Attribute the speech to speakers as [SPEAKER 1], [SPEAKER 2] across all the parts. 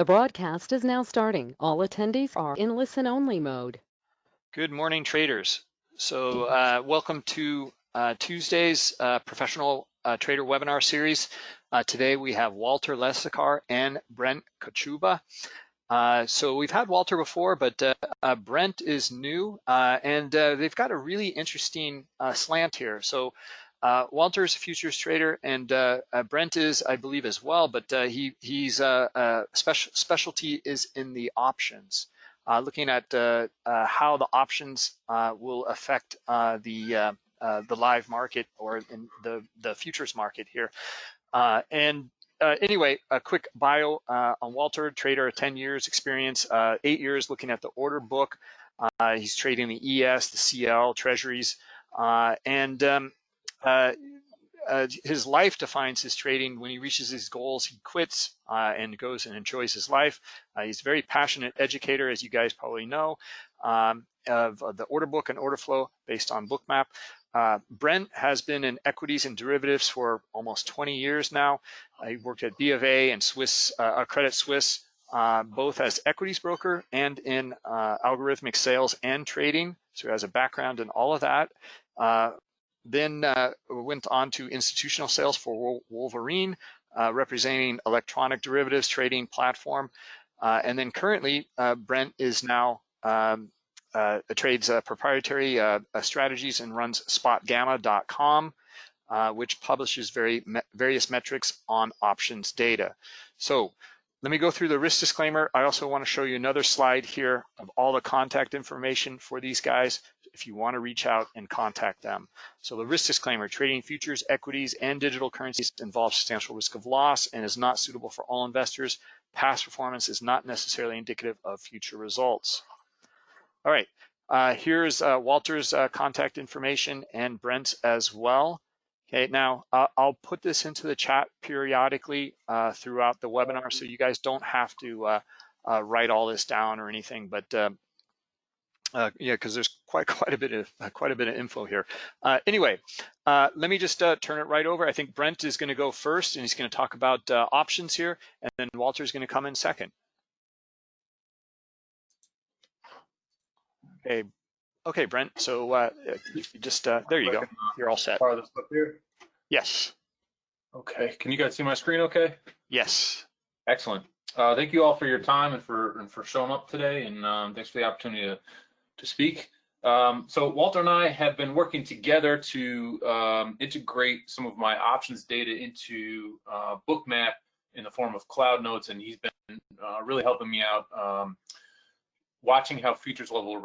[SPEAKER 1] The broadcast is now starting. All attendees are in listen-only mode.
[SPEAKER 2] Good morning, traders. So uh, welcome to uh, Tuesday's uh, professional uh, trader webinar series. Uh, today we have Walter Lesacar and Brent Kochuba. Uh, so we've had Walter before, but Brent is new and they've got a really interesting slant here. So uh, Walter is a futures trader, and uh, uh, Brent is, I believe, as well. But uh, he he's uh, uh, special specialty is in the options, looking at how the options will affect the the live market or in the the futures market here. and anyway, a quick bio on Walter, trader, 10 years experience, eight years looking at the order book. he's trading the ES, the CL, treasuries, and um, uh, uh, his life defines his trading. When he reaches his goals, he quits uh, and goes and enjoys his life. Uh, he's a very passionate educator, as you guys probably know, um, of, of, the order book and order flow based on Bookmap. Uh, Brent has been in equities and derivatives for almost 20 years now. he worked at B of A and Swiss uh, Credit Suisse, both as equities broker and in algorithmic sales and trading. So he has a background in all of that. Uh, then uh, went on to institutional sales for Wolverine, uh, representing electronic derivatives trading platform. Uh, and then currently, uh, Brent is now um, uh, trades uh, proprietary strategies and runs spotgamma.com, which publishes very me various metrics on options data. So let me go through the risk disclaimer. I also want to show you another slide here of all the contact information for these guys if you want to reach out and contact them. So the risk disclaimer, trading futures, equities, and digital currencies involves substantial risk of loss and is not suitable for all investors. Past performance is not necessarily indicative of future results. All right, uh, here's uh, Walter's uh, contact information and Brent's as well. Okay, now uh, I'll put this into the chat periodically uh, throughout the webinar so you guys don't have to uh, write all this down or anything, but uh, uh, yeah, because there's quite quite a bit of quite a bit of info here. anyway, let me just turn it right over. I think Brent is going to go first, and he's going to talk about options here, and then Walter's going to come in second. Okay, Okay, Brent. So uh, just uh, there you go. You're all set.
[SPEAKER 3] Part of this up here.
[SPEAKER 2] Yes.
[SPEAKER 3] Okay. Can you guys see my screen? Okay.
[SPEAKER 2] Yes.
[SPEAKER 3] Excellent. Uh, thank you all for your time and for and for showing up today, and um, thanks for the opportunity to to speak. Um, so Walter and I have been working together to um, integrate some of my options data into uh, Bookmap in the form of cloud notes, and he's been uh, really helping me out um, watching how futures level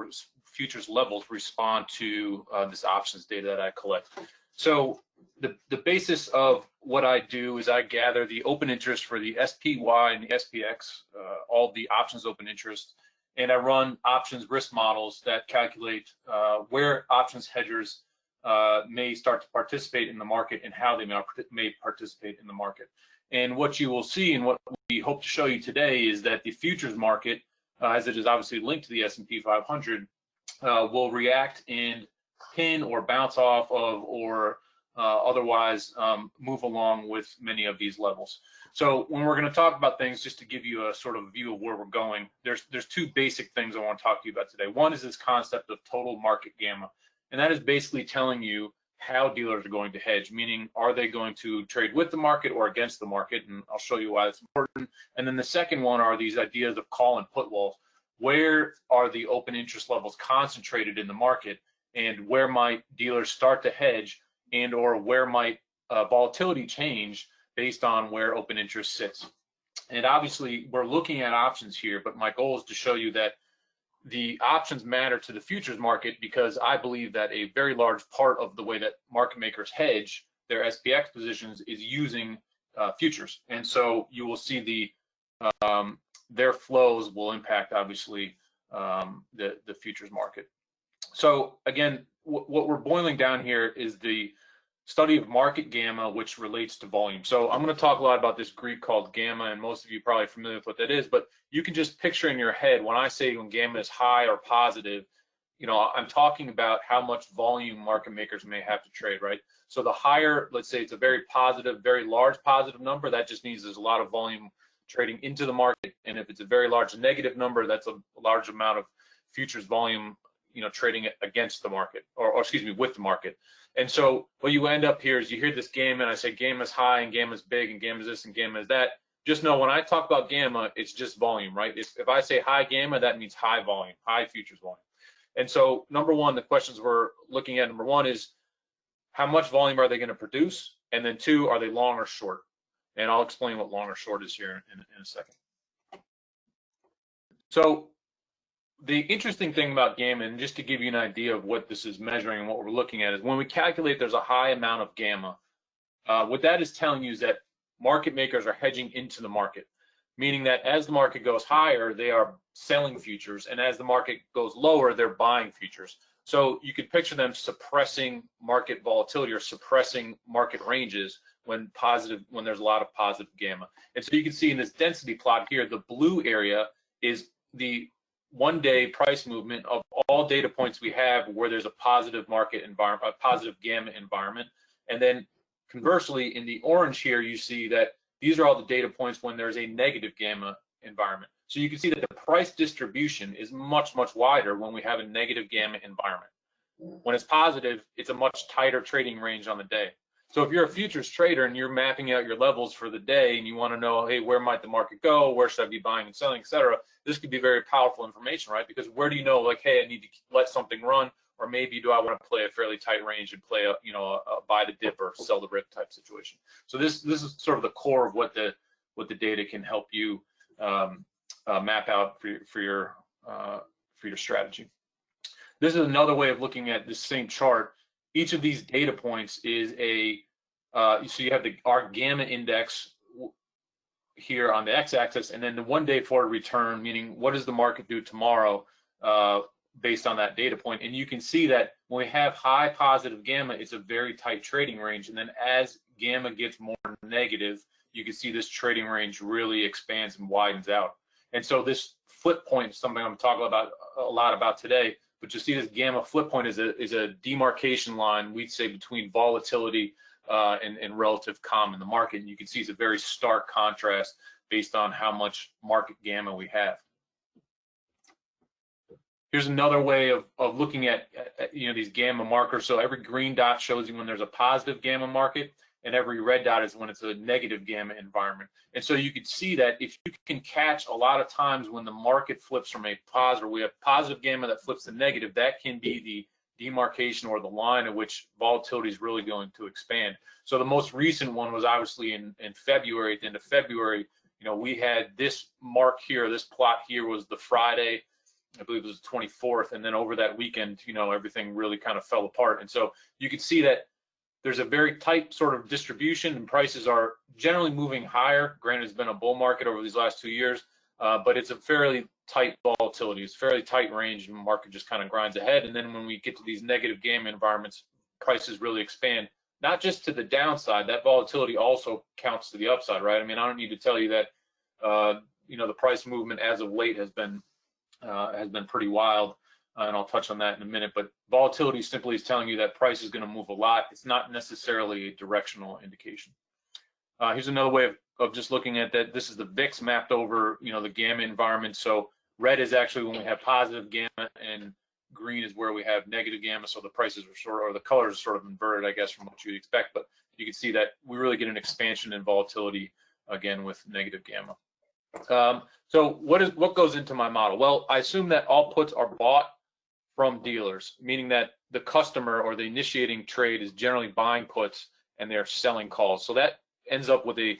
[SPEAKER 3] futures levels respond to uh, this options data that I collect. So the, the basis of what I do is I gather the open interest for the SPY and the SPX, uh, all the options open interest, and I run options risk models that calculate uh, where options hedgers uh, may start to participate in the market and how they may, participate in the market. And what you will see and what we hope to show you today is that the futures market, uh, as it is obviously linked to the S&P 500, uh, will react and pin or bounce off of or uh, otherwise um, move along with many of these levels. So when we're going to talk about things, just to give you a sort of view of where we're going, there's there's two basic things I want to talk to you about today. One is this concept of total market gamma, and that is basically telling you how dealers are going to hedge, meaning are they going to trade with the market or against the market, and I'll show you why that's important. And then the second one are these ideas of call and put walls where are the open interest levels concentrated in the market and where might dealers start to hedge and or where might uh, volatility change based on where open interest sits. And obviously we're looking at options here, but my goal is to show you that the options matter to the futures market because I believe that a very large part of the way that market makers hedge their SPX positions is using uh, futures. And so you will see the um, their flows will impact obviously um, the the futures market. So again, what we're boiling down here is the study of market gamma, which relates to volume. So I'm going to talk a lot about this Greek called gamma, and most of you probably familiar with what that is. But you can just picture in your head when I say when gamma is high or positive, you know, I'm talking about how much volume market makers may have to trade, right? So the higher, let's say it's a very positive, very large positive number, that just means there's a lot of volume trading into the market. And if it's a very large negative number, that's a large amount of futures volume, you know, trading against the market or, or excuse me, with the market. And so what you end up here is you hear this gamma and I say gamma is high and gamma is big and gamma is this and gamma is that. Just know when I talk about gamma, it's just volume, right? If, if I say high gamma, that means high volume, high futures volume. And so number one, the questions we're looking at, number one is how much volume are they going to produce? And then two, are they long or short? And I'll explain what long or short is here in, in a second. So the interesting thing about gamma, and just to give you an idea of what this is measuring and what we're looking at, is when we calculate there's a high amount of gamma, uh, what that is telling you is that market makers are hedging into the market, meaning that as the market goes higher, they are selling futures, and as the market goes lower, they're buying futures. So you could picture them suppressing market volatility or suppressing market ranges when positive when there's a lot of positive gamma. And so you can see in this density plot here, the blue area is the one day price movement of all data points we have where there's a positive market environment, a positive gamma environment. And then conversely, in the orange here, you see that these are all the data points when there's a negative gamma environment. So you can see that the price distribution is much, much wider when we have a negative gamma environment. When it's positive, it's a much tighter trading range on the day. So if you're a futures trader and you're mapping out your levels for the day and you want to know, hey, where might the market go? Where should I be buying and selling, et cetera? This could be very powerful information, right? Because where do you know, like, hey, I need to let something run, or maybe do I want to play a fairly tight range and play a, you know, a, a buy the dip or sell the rip type situation. So this this is sort of the core of what the what the data can help you um, uh, map out for for your uh, for your strategy. This is another way of looking at this same chart each of these data points is a, uh, so you have the our gamma index here on the x-axis, and then the one day forward return, meaning what does the market do tomorrow uh, based on that data point. And you can see that when we have high positive gamma, it's a very tight trading range. And then as gamma gets more negative, you can see this trading range really expands and widens out. And so this flip point is something I'm talking about a lot about today but you see this gamma flip point is a, is a demarcation line, we'd say, between volatility uh, and, and relative calm in the market. And you can see it's a very stark contrast based on how much market gamma we have. Here's another way of, of looking at, at, you know these gamma markers. So every green dot shows you when there's a positive gamma market, and every red dot is when it's a negative gamma environment. And so you can see that if you can catch a lot of times when the market flips from a positive, we have positive gamma that flips to negative, that can be the demarcation or the line at which volatility is really going to expand. So the most recent one was obviously in, in February, at the end of February, you know, we had this mark here, this plot here was the Friday, I believe it was the 24th, and then over that weekend, you know, everything really kind of fell apart. And so you can see that there's a very tight sort of distribution and prices are generally moving higher. Granted, it's been a bull market over these last two years, uh, but it's a fairly tight volatility. It's fairly tight range and the market just kind of grinds ahead. And then when we get to these negative gamma environments, prices really expand, not just to the downside, that volatility also counts to the upside, right? I mean, I don't need to tell you that, uh, you know, the price movement as of late has been, uh, has been pretty wild uh, and I'll touch on that in a minute. But volatility simply is telling you that price is going to move a lot. It's not necessarily a directional indication. Uh, here's another way of, of just looking at that. This is the VIX mapped over, you know, the gamma environment. So red is actually when we have positive gamma, and green is where we have negative gamma. So the prices are sort of, or the colors are sort of inverted, I guess, from what you'd expect. But you can see that we really get an expansion in volatility again with negative gamma. Um, so what is what goes into my model? Well, I assume that all puts are bought from dealers, meaning that the customer or the initiating trade is generally buying puts and they're selling calls. So that ends up with a,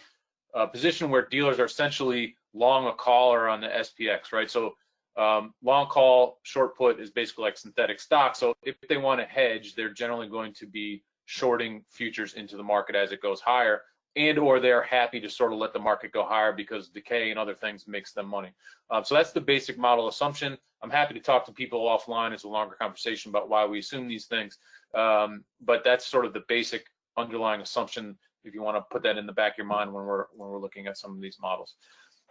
[SPEAKER 3] a position where dealers are essentially long a call or on the SPX, right? So um, long call, short put is basically like synthetic stock. So if they want to hedge, they're generally going to be shorting futures into the market as it goes higher and or they're happy to sort of let the market go higher because decay and other things makes them money. Um, so that's the basic model assumption. I'm happy to talk to people offline. It's a longer conversation about why we assume these things. Um, but that's sort of the basic underlying assumption if you want to put that in the back of your mind when we're when we're looking at some of these models.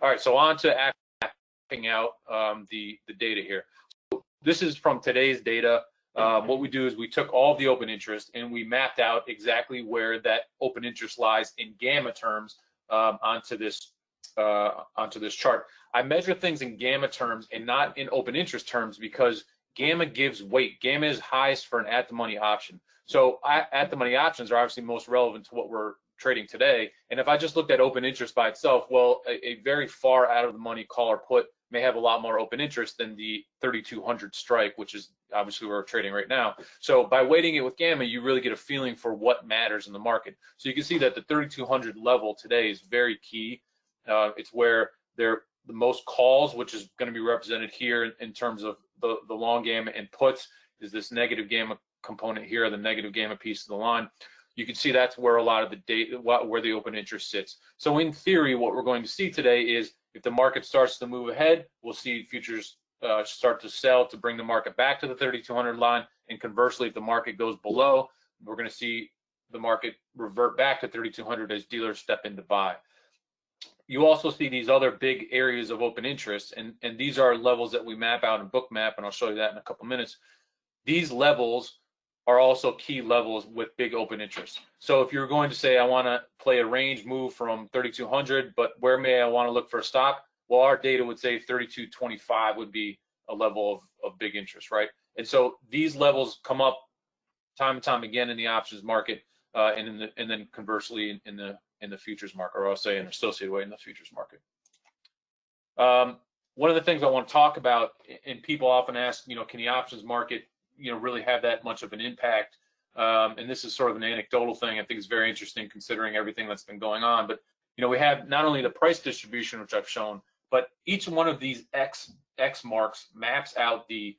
[SPEAKER 3] All right, so on to mapping out um, the, the data here. So this is from today's data. Uh, what we do is we took all the open interest and we mapped out exactly where that open interest lies in gamma terms um, onto this uh, onto this chart. I measure things in gamma terms and not in open interest terms because gamma gives weight. Gamma is highest for an at the money option. So I, at the money options are obviously most relevant to what we're trading today. And if I just looked at open interest by itself, well, a, a very far out of the money call or put may have a lot more open interest than the 3200 strike, which is obviously where we're trading right now. So by weighting it with gamma, you really get a feeling for what matters in the market. So you can see that the 3200 level today is very key. Uh, it's where they're the most calls, which is going to be represented here in, in terms of the, the long gamma and puts is this negative gamma component here, the negative gamma piece of the line. You can see that's where a lot of the data, where the open interest sits. So in theory, what we're going to see today is if the market starts to move ahead, we'll see futures uh, start to sell to bring the market back to the 3200 line. And conversely, if the market goes below, we're going to see the market revert back to 3200 as dealers step in to buy you also see these other big areas of open interest, and, and these are levels that we map out in Bookmap, and I'll show you that in a couple minutes. These levels are also key levels with big open interest. So if you're going to say, I want to play a range move from 3,200, but where may I want to look for a stop? Well, our data would say 3225 would be a level of, of big interest, right? And so these levels come up time and time again in the options market, uh, and in the, and then conversely in, in the in the futures market, or I'll say an associated way in the futures market. Um, one of the things I want to talk about, and people often ask, you know, can the options market, you know, really have that much of an impact? Um, and this is sort of an anecdotal thing. I think it's very interesting considering everything that's been going on. But you know, we have not only the price distribution, which I've shown, but each one of these X X marks maps out the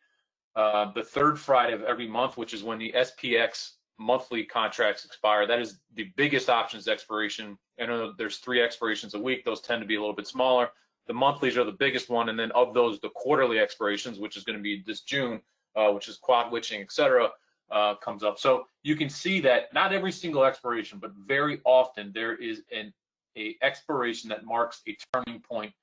[SPEAKER 3] uh, the third Friday of every month, which is when the SPX monthly contracts expire. That is the biggest options expiration. I know there's three expirations a week. Those tend to be a little bit smaller. The monthlies are the biggest one, and then of those, the quarterly expirations, which is going to be this June, uh, which is quad witching, et cetera, uh, comes up. So you can see that not every single expiration, but very often there is an a expiration that marks a turning point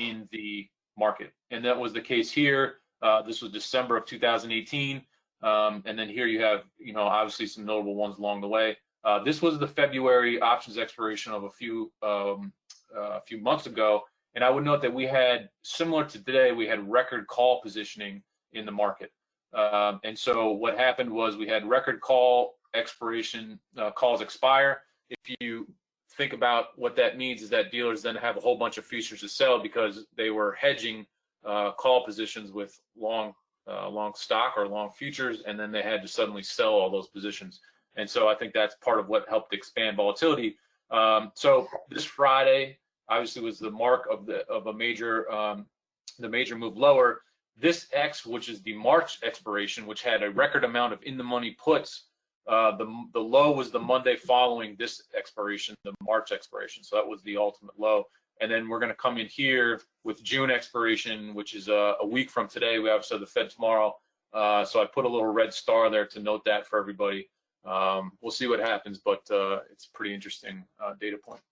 [SPEAKER 3] in the market, and that was the case here. Uh, this was December of 2018. Um, and then here you have, you know, obviously some notable ones along the way. Uh, this was the February options expiration of a few um, uh, a few months ago, and I would note that we had similar to today, we had record call positioning in the market. Um, and so what happened was we had record call expiration uh, calls expire. If you think about what that means is that dealers then have a whole bunch of futures to sell because they were hedging uh, call positions with long uh, long stock or long futures, and then they had to suddenly sell all those positions. And so I think that's part of what helped expand volatility. Um, so this Friday obviously was the mark of the of a major um, the major move lower. This X, which is the March expiration, which had a record amount of in the money puts, uh, the the low was the Monday following this expiration, the March expiration. So that was the ultimate low. And then we're going to come in here with June expiration, which is a, a week from today. We have so the Fed tomorrow. Uh, so I put a little red star there to note that for everybody. Um, we'll see what happens, but uh, it's pretty interesting uh, data point.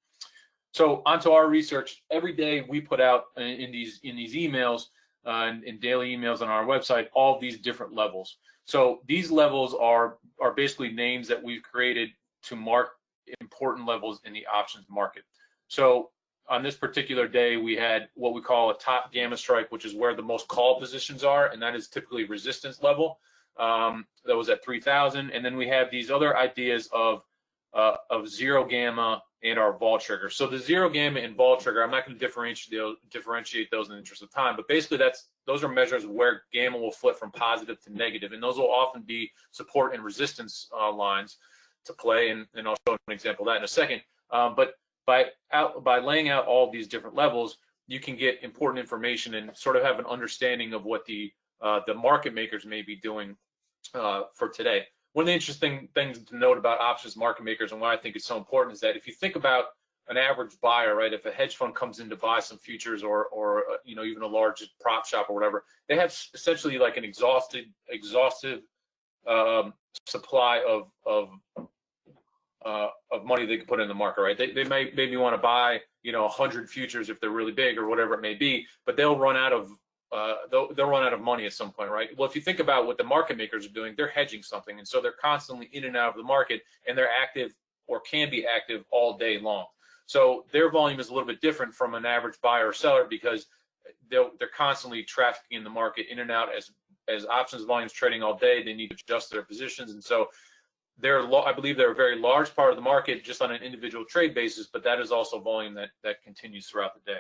[SPEAKER 3] So onto our research. Every day we put out in, in these in these emails uh, in, in, daily emails on our website all these different levels. So these levels are are basically names that we've created to mark important levels in the options market. So on this particular day, we had what we call a top gamma strike, which is where the most call positions are, and that is typically resistance level. Um, that was at 3,000, and then we have these other ideas of uh, of zero gamma and our vol trigger. So the zero gamma and vol trigger, I'm not going to differentiate differentiate those in the interest of time, but basically that's those are measures where gamma will flip from positive to negative, and those will often be support and resistance uh, lines to play, and, and I'll show an example of that in a second. Um, but by out by laying out all these different levels, you can get important information and sort of have an understanding of what the uh, the market makers may be doing uh, for today. One of the interesting things to note about options market makers and why I think it's so important is that if you think about an average buyer, right? If a hedge fund comes in to buy some futures or, or uh, you know, even a large prop shop or whatever, they have essentially like an exhausted, exhaustive um, supply of of uh, of money they can put in the market, right? They, they may maybe want to buy, you know, 100 futures if they're really big or whatever it may be, but they'll run out of uh, they'll, they'll run out of money at some point, right? Well, if you think about what the market makers are doing, they're hedging something, and so they're constantly in and out of the market, and they're active or can be active all day long. So their volume is a little bit different from an average buyer or seller because they'll, they're constantly trafficking in the market in and out as as options volumes trading all day. They need to adjust their positions, and so they're I believe they're a very large part of the market just on an individual trade basis, but that is also volume that that continues throughout the day.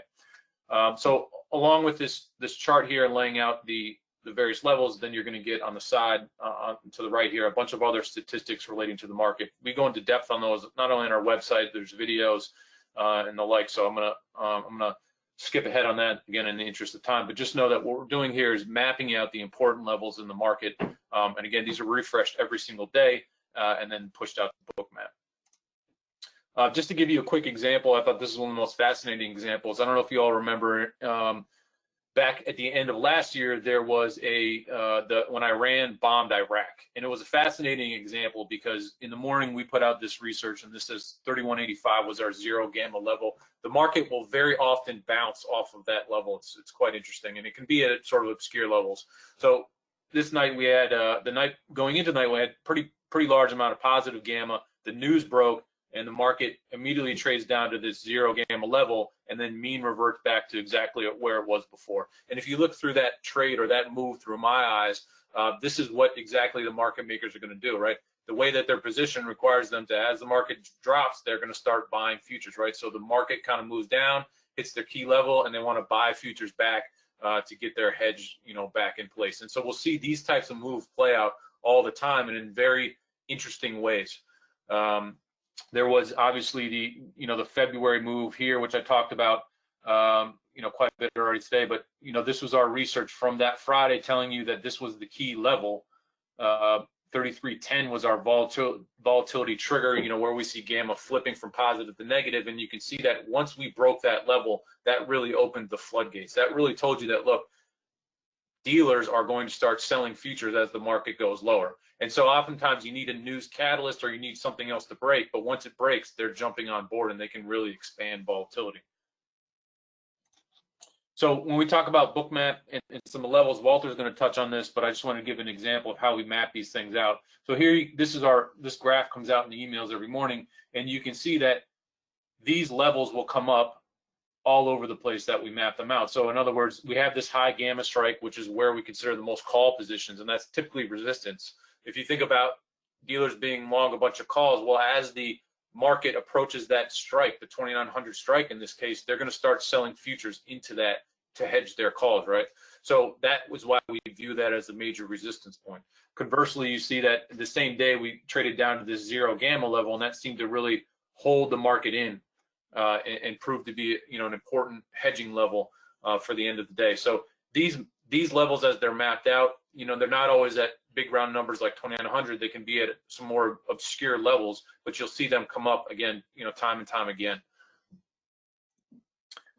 [SPEAKER 3] Um, so along with this this chart here laying out the the various levels, then you're going to get on the side uh, to the right here a bunch of other statistics relating to the market. We go into depth on those not only on our website. There's videos uh, and the like. So I'm gonna um, I'm gonna skip ahead on that again in the interest of time. But just know that what we're doing here is mapping out the important levels in the market. Um, and again, these are refreshed every single day uh, and then pushed out the Bookmap. Uh, just to give you a quick example, I thought this is one of the most fascinating examples. I don't know if you all remember um, back at the end of last year, there was a uh, the when Iran bombed Iraq, and it was a fascinating example because in the morning we put out this research, and this says 3185 was our zero gamma level. The market will very often bounce off of that level. It's it's quite interesting, and it can be at sort of obscure levels. So this night we had uh, the night going into the night we had pretty pretty large amount of positive gamma. The news broke and the market immediately trades down to this zero gamma level and then mean reverts back to exactly where it was before. And if you look through that trade or that move through my eyes, uh, this is what exactly the market makers are going to do, right? The way that their position requires them to, as the market drops, they're going to start buying futures, right? So the market kind of moves down, hits their key level, and they want to buy futures back uh, to get their hedge, you know, back in place. And so we'll see these types of moves play out all the time and in very interesting ways. Um, there was obviously the you know the February move here, which I talked about um, you know quite a bit already today. But you know this was our research from that Friday telling you that this was the key level. Uh, 3310 was our volatility, volatility trigger, you know, where we see gamma flipping from positive to negative, and you can see that once we broke that level, that really opened the floodgates. That really told you that look, dealers are going to start selling futures as the market goes lower. And so oftentimes you need a news catalyst or you need something else to break, but once it breaks, they're jumping on board and they can really expand volatility. So when we talk about bookmap and, and some levels, Walter's going to touch on this, but I just want to give an example of how we map these things out. So here, this is our, this graph comes out in the emails every morning, and you can see that these levels will come up all over the place that we map them out. So in other words, we have this high gamma strike, which is where we consider the most call positions, and that's typically resistance if you think about dealers being long a bunch of calls, well, as the market approaches that strike, the 2900 strike in this case, they're going to start selling futures into that to hedge their calls, right? So that was why we view that as a major resistance point. Conversely, you see that the same day we traded down to this zero gamma level, and that seemed to really hold the market in uh, and, and prove to be, you know, an important hedging level uh, for the end of the day. So these these levels, as they're mapped out, you know, they're not always at big round numbers like 2900 they can be at some more obscure levels but you'll see them come up again you know time and time again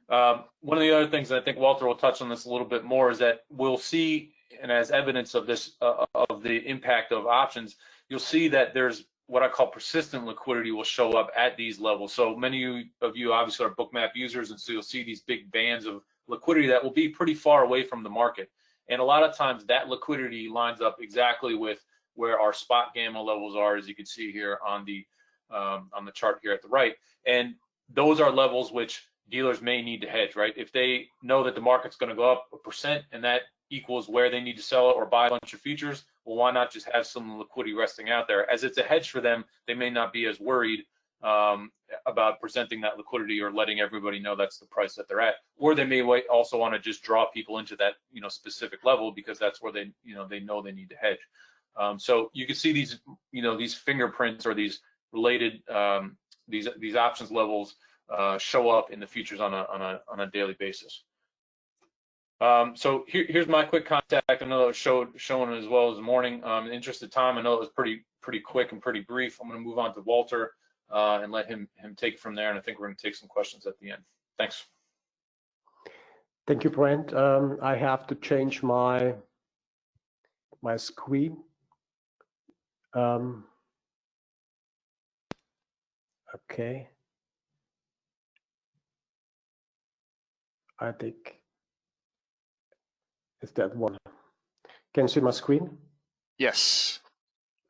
[SPEAKER 3] um, one of the other things i think walter will touch on this a little bit more is that we'll see and as evidence of this uh, of the impact of options you'll see that there's what i call persistent liquidity will show up at these levels so many of you obviously are bookmap users and so you'll see these big bands of liquidity that will be pretty far away from the market and a lot of times that liquidity lines up exactly with where our spot gamma levels are, as you can see here on the um, on the chart here at the right. And those are levels which dealers may need to hedge, right? If they know that the market's going to go up a percent and that equals where they need to sell it or buy a bunch of futures, well, why not just have some liquidity resting out there? As it's a hedge for them, they may not be as worried um, about presenting that liquidity or letting everybody know that's the price that they're at. Or they may also want to just draw people into that you know specific level because that's where they you know they know they need to hedge. Um, so you can see these you know these fingerprints or these related um, these these options levels uh, show up in the futures on a on a on a daily basis. Um, so here, here's my quick contact. I know it was showed shown as well as the morning. Um, in the interest of time, I know it was pretty pretty quick and pretty brief. I'm going to move on to Walter uh, and let him him take it from there. And I think we're going to take some questions at the end. Thanks.
[SPEAKER 4] Thank you, Brent. Um, I have to change my my screen. Um, okay. I think is that one. Can you see my screen?
[SPEAKER 2] Yes.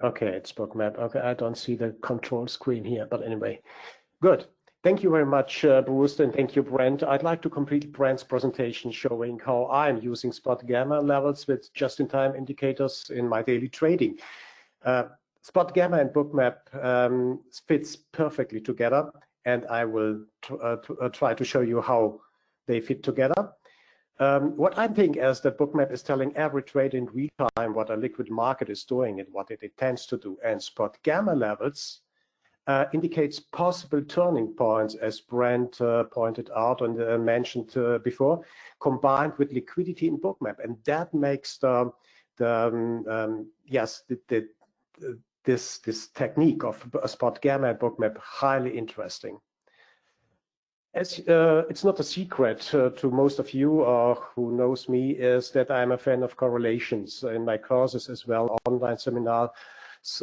[SPEAKER 4] Okay, it's bookmap. Okay, I don't see the control screen here, but anyway, good. Thank you very much, uh, Bruce, and thank you, Brent. I'd like to complete Brent's presentation showing how I'm using spot gamma levels with just-in-time indicators in my daily trading. Uh, spot gamma and bookmap um, fits perfectly together, and I will uh, uh, try to show you how they fit together. Um, what I think is that bookmap is telling every trade in real time what a liquid market is doing and what it intends to do, and spot gamma levels uh, indicates possible turning points, as Brent uh, pointed out and uh, mentioned uh, before, combined with liquidity in Bookmap, and that makes the, the um, um, yes the, the, this this technique of spot gamma and Bookmap highly interesting. As uh, it's not a secret uh, to most of you uh, who knows me is that I'm a fan of correlations in my courses as well, online seminar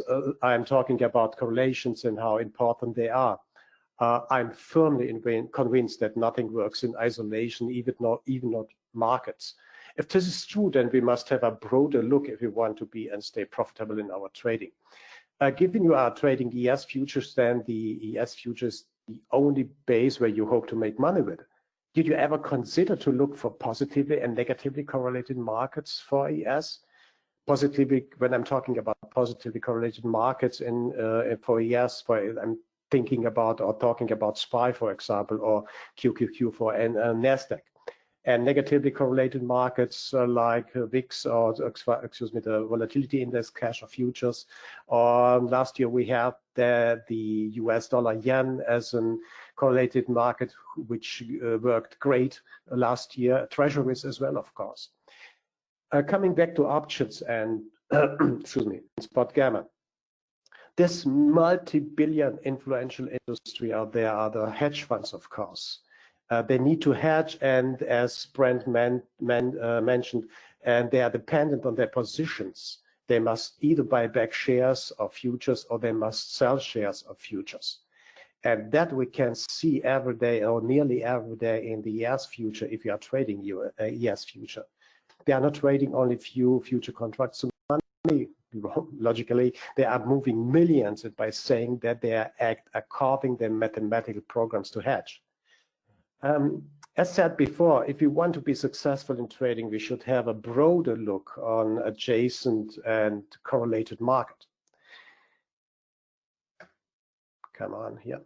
[SPEAKER 4] uh, I'm talking about correlations and how important they are. Uh, I'm firmly convinced that nothing works in isolation, even not, even not markets. If this is true, then we must have a broader look if we want to be and stay profitable in our trading. Uh, given you are trading ES futures, then the ES futures the only base where you hope to make money with. Did you ever consider to look for positively and negatively correlated markets for ES? positively, when I'm talking about positively correlated markets in uh, for ES, for I'm thinking about or talking about SPY, for example, or QQQ for uh, NASDAQ. And negatively correlated markets uh, like VIX or, excuse me, the volatility index, cash or futures. Or last year we had the, the US dollar yen as a correlated market, which uh, worked great last year. Treasuries as well, of course. Uh, coming back to options and, excuse me, spot gamma. This multi-billion influential industry out there are the hedge funds, of course. Uh, they need to hedge, and as Brent uh, mentioned, and they are dependent on their positions. They must either buy back shares of futures or they must sell shares of futures. And that we can see every day or nearly every day in the ES future if you are trading your ES future. They are not trading only few future contracts. Logically, they are moving millions by saying that they are carving their mathematical programs to hedge. Um, as said before, if we want to be successful in trading, we should have a broader look on adjacent and correlated market. Come on here.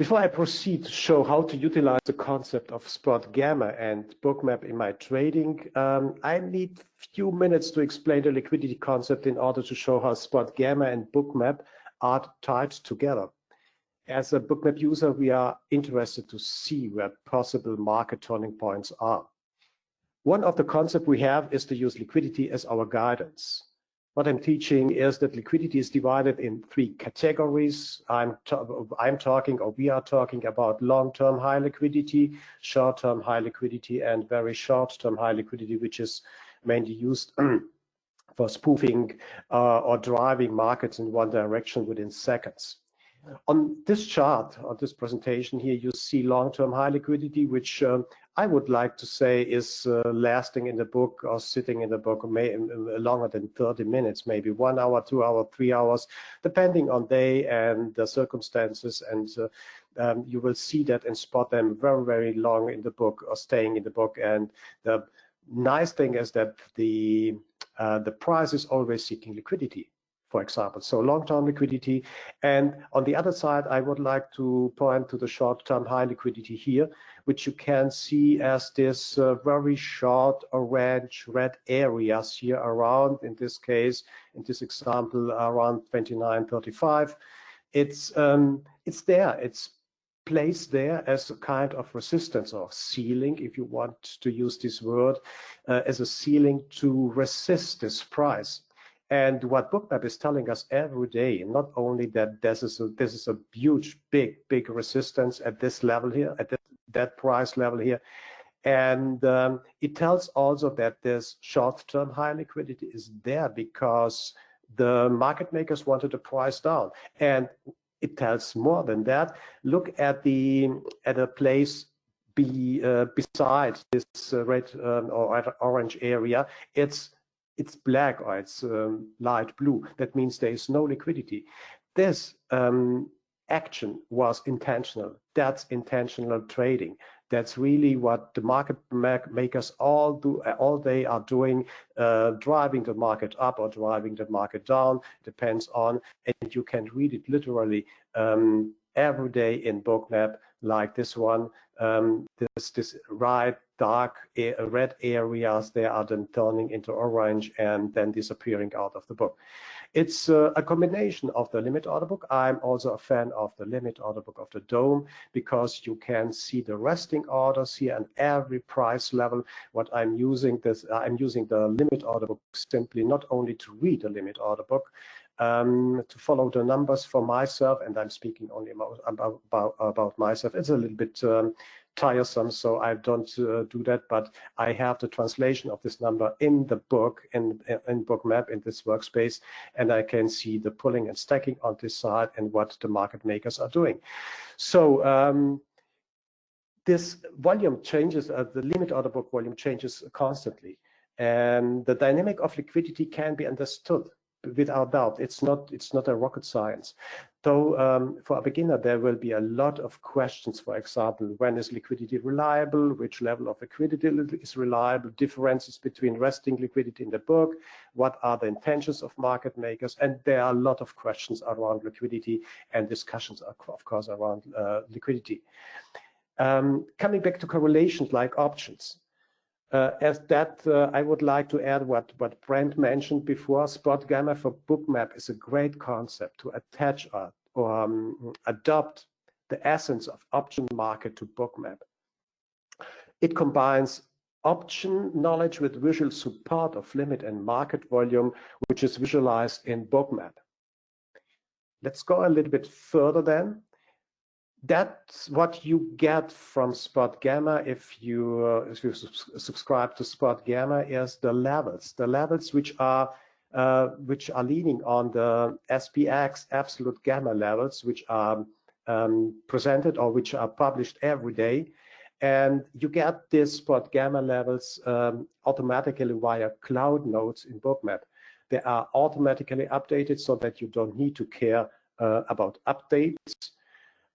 [SPEAKER 4] Before I proceed to show how to utilize the concept of spot gamma and bookmap in my trading, um, I need few minutes to explain the liquidity concept in order to show how spot gamma and bookmap are tied together. As a bookmap user, we are interested to see where possible market turning points are. One of the concepts we have is to use liquidity as our guidance. What I'm teaching is that liquidity is divided in three categories. I'm, I'm talking or we are talking about long-term high liquidity, short-term high liquidity, and very short-term high liquidity, which is mainly used for spoofing uh, or driving markets in one direction within seconds. On this chart, on this presentation here, you see long-term high liquidity, which um, I would like to say is uh, lasting in the book or sitting in the book may, uh, longer than 30 minutes, maybe one hour, two hour, three hours, depending on day and the circumstances. And uh, um, you will see that and spot them very, very long in the book or staying in the book. And the nice thing is that the uh, the price is always seeking liquidity for example. So long-term liquidity. And on the other side, I would like to point to the short-term high liquidity here, which you can see as this uh, very short orange red areas here around, in this case, in this example, around 29.35. It's, um, it's there, it's placed there as a kind of resistance or ceiling, if you want to use this word, uh, as a ceiling to resist this price. And what Bookmap is telling us every day, not only that this is a, this is a huge, big, big resistance at this level here, at this, that price level here, and um, it tells also that this short-term high liquidity is there because the market makers wanted the price down. And it tells more than that. Look at the at a place be, uh, beside this uh, red um, or orange area. It's it's black or it's um, light blue. That means there is no liquidity. This um, action was intentional. That's intentional trading. That's really what the market makers all do. All they are doing, uh, driving the market up or driving the market down. Depends on, and you can read it literally um, every day in Bookmap, like this one. Um, this this right dark red areas, they are then turning into orange and then disappearing out of the book. It's uh, a combination of the limit order book. I'm also a fan of the limit order book of the dome because you can see the resting orders here and every price level. What I'm using this, I'm using the limit order book simply not only to read the limit order book, um, to follow the numbers for myself, and I'm speaking only about about, about myself. It's a little bit um, tiresome, so I don't uh, do that. But I have the translation of this number in the book, in, in Bookmap, in this workspace, and I can see the pulling and stacking on this side and what the market makers are doing. So um, this volume changes, uh, the limit order book volume changes constantly. And the dynamic of liquidity can be understood without doubt. It's not it's not a rocket science. So um, for a beginner, there will be a lot of questions. For example, when is liquidity reliable? Which level of liquidity is reliable? Differences between resting liquidity in the book? What are the intentions of market makers? And there are a lot of questions around liquidity and discussions, of course, around uh, liquidity. Um, coming back to correlations like options. Uh, as that, uh, I would like to add what, what Brent mentioned before. Spot Gamma for Bookmap is a great concept to attach or, or um, adopt the essence of option market to Bookmap. It combines option knowledge with visual support of limit and market volume, which is visualized in Bookmap. Let's go a little bit further then that's what you get from Spot Gamma if you uh, if you subscribe to Spot Gamma is the levels, the levels which are uh, which are leaning on the SPX absolute gamma levels, which are um, presented or which are published every day. And you get these spot gamma levels um, automatically via cloud notes in Bookmap. They are automatically updated so that you don't need to care uh, about updates.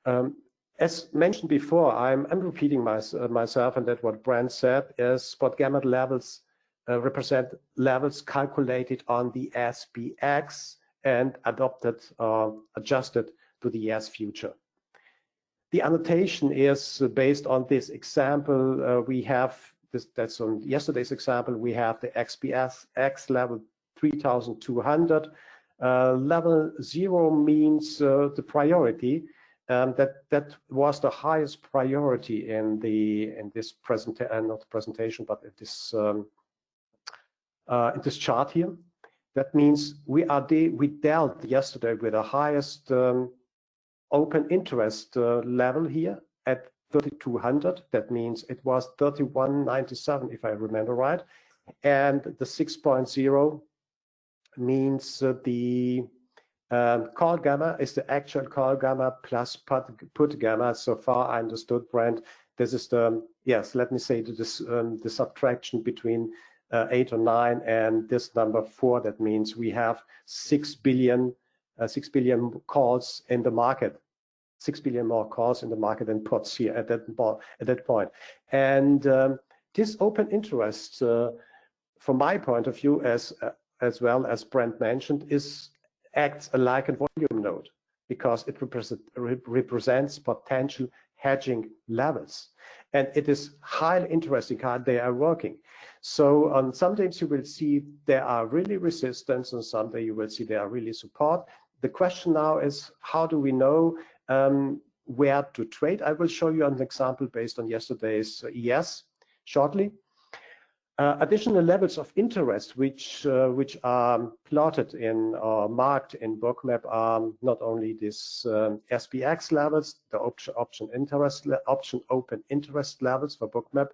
[SPEAKER 4] Um, as mentioned before, I'm, I'm repeating my, uh, myself and that what Brent said is spot gamma levels uh, represent levels calculated on the SPX and adopted or uh, adjusted to the ES future. The annotation is based on this example. Uh, we have this, that's on yesterday's example. We have the XPS X level 3200. Uh, level zero means uh, the priority um, that that was the highest priority in the in this present uh, not presentation but in this um, uh, in this chart here. That means we are de we dealt yesterday with the highest um, open interest uh, level here at 3200. That means it was 3197 if I remember right, and the 6.0 means uh, the um, call gamma is the actual call gamma plus put, put gamma. So far I understood, Brent. This is the, yes, let me say this, um, the subtraction between uh, eight or nine and this number four. That means we have six billion, uh, six billion calls in the market, six billion more calls in the market than puts here at that, at that point. And um, this open interest, uh, from my point of view, as uh, as well as Brent mentioned, is acts like a volume node because it represents potential hedging levels. And it is highly interesting how they are working. So on some days you will see there are really resistance and some days you will see there are really support. The question now is how do we know um, where to trade? I will show you an example based on yesterday's ES shortly. Uh, additional levels of interest which uh, which are plotted in or marked in bookmap are not only these um, levels, the option option interest option open interest levels for bookmap,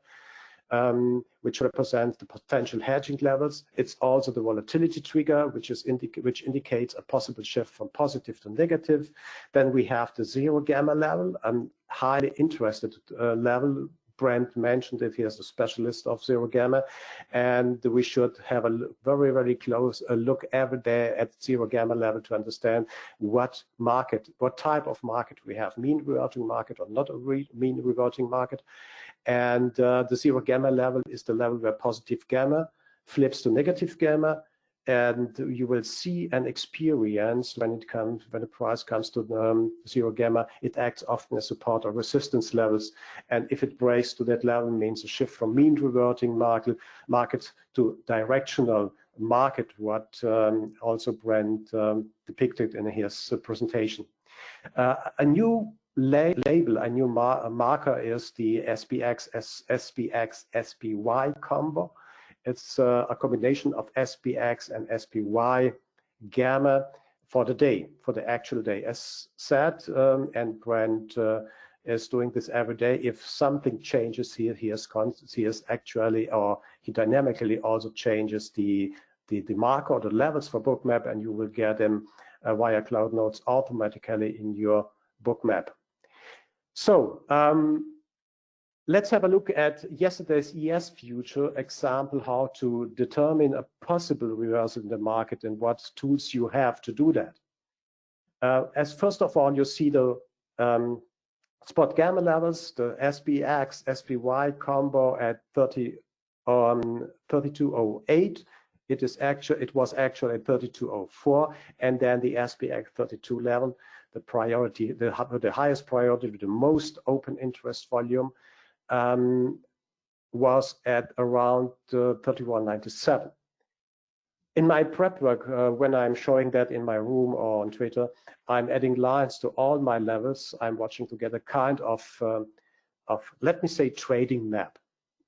[SPEAKER 4] um, which represent the potential hedging levels. It's also the volatility trigger, which is which indicates a possible shift from positive to negative. Then we have the zero gamma level, a highly interested uh, level Brent mentioned it, he is a specialist of zero gamma, and we should have a very, very close look every day at zero gamma level to understand what market, what type of market we have, mean reverting market or not a re mean reverting market. And uh, the zero gamma level is the level where positive gamma flips to negative gamma and you will see an experience when it comes when the price comes to um, zero gamma it acts often as support or resistance levels. And if it breaks to that level means a shift from mean reverting market market to directional market what um, also Brent um, depicted in his presentation. Uh, a new la label a new mar marker is the SPX SPX SPY combo it's uh, a combination of SPX and SPY gamma for the day, for the actual day. As said, um, and Brent uh, is doing this every day. If something changes here, he has, he has actually, or he dynamically also changes the, the, the marker or the levels for bookmap, and you will get them uh, via Cloud Notes automatically in your bookmap. So um, Let's have a look at yesterday's ES future example, how to determine a possible reversal in the market and what tools you have to do that. Uh, as first of all, you see the um, spot gamma levels, the SPX, SPY combo at 30, um, 3208. It is actual, it was actually at 3204, and then the SPX 32 level, the priority, the, the highest priority the most open interest volume um, was at around uh, 3197. In my prep work, uh, when I'm showing that in my room or on Twitter, I'm adding lines to all my levels. I'm watching to get a kind of, uh, of let me say, trading map.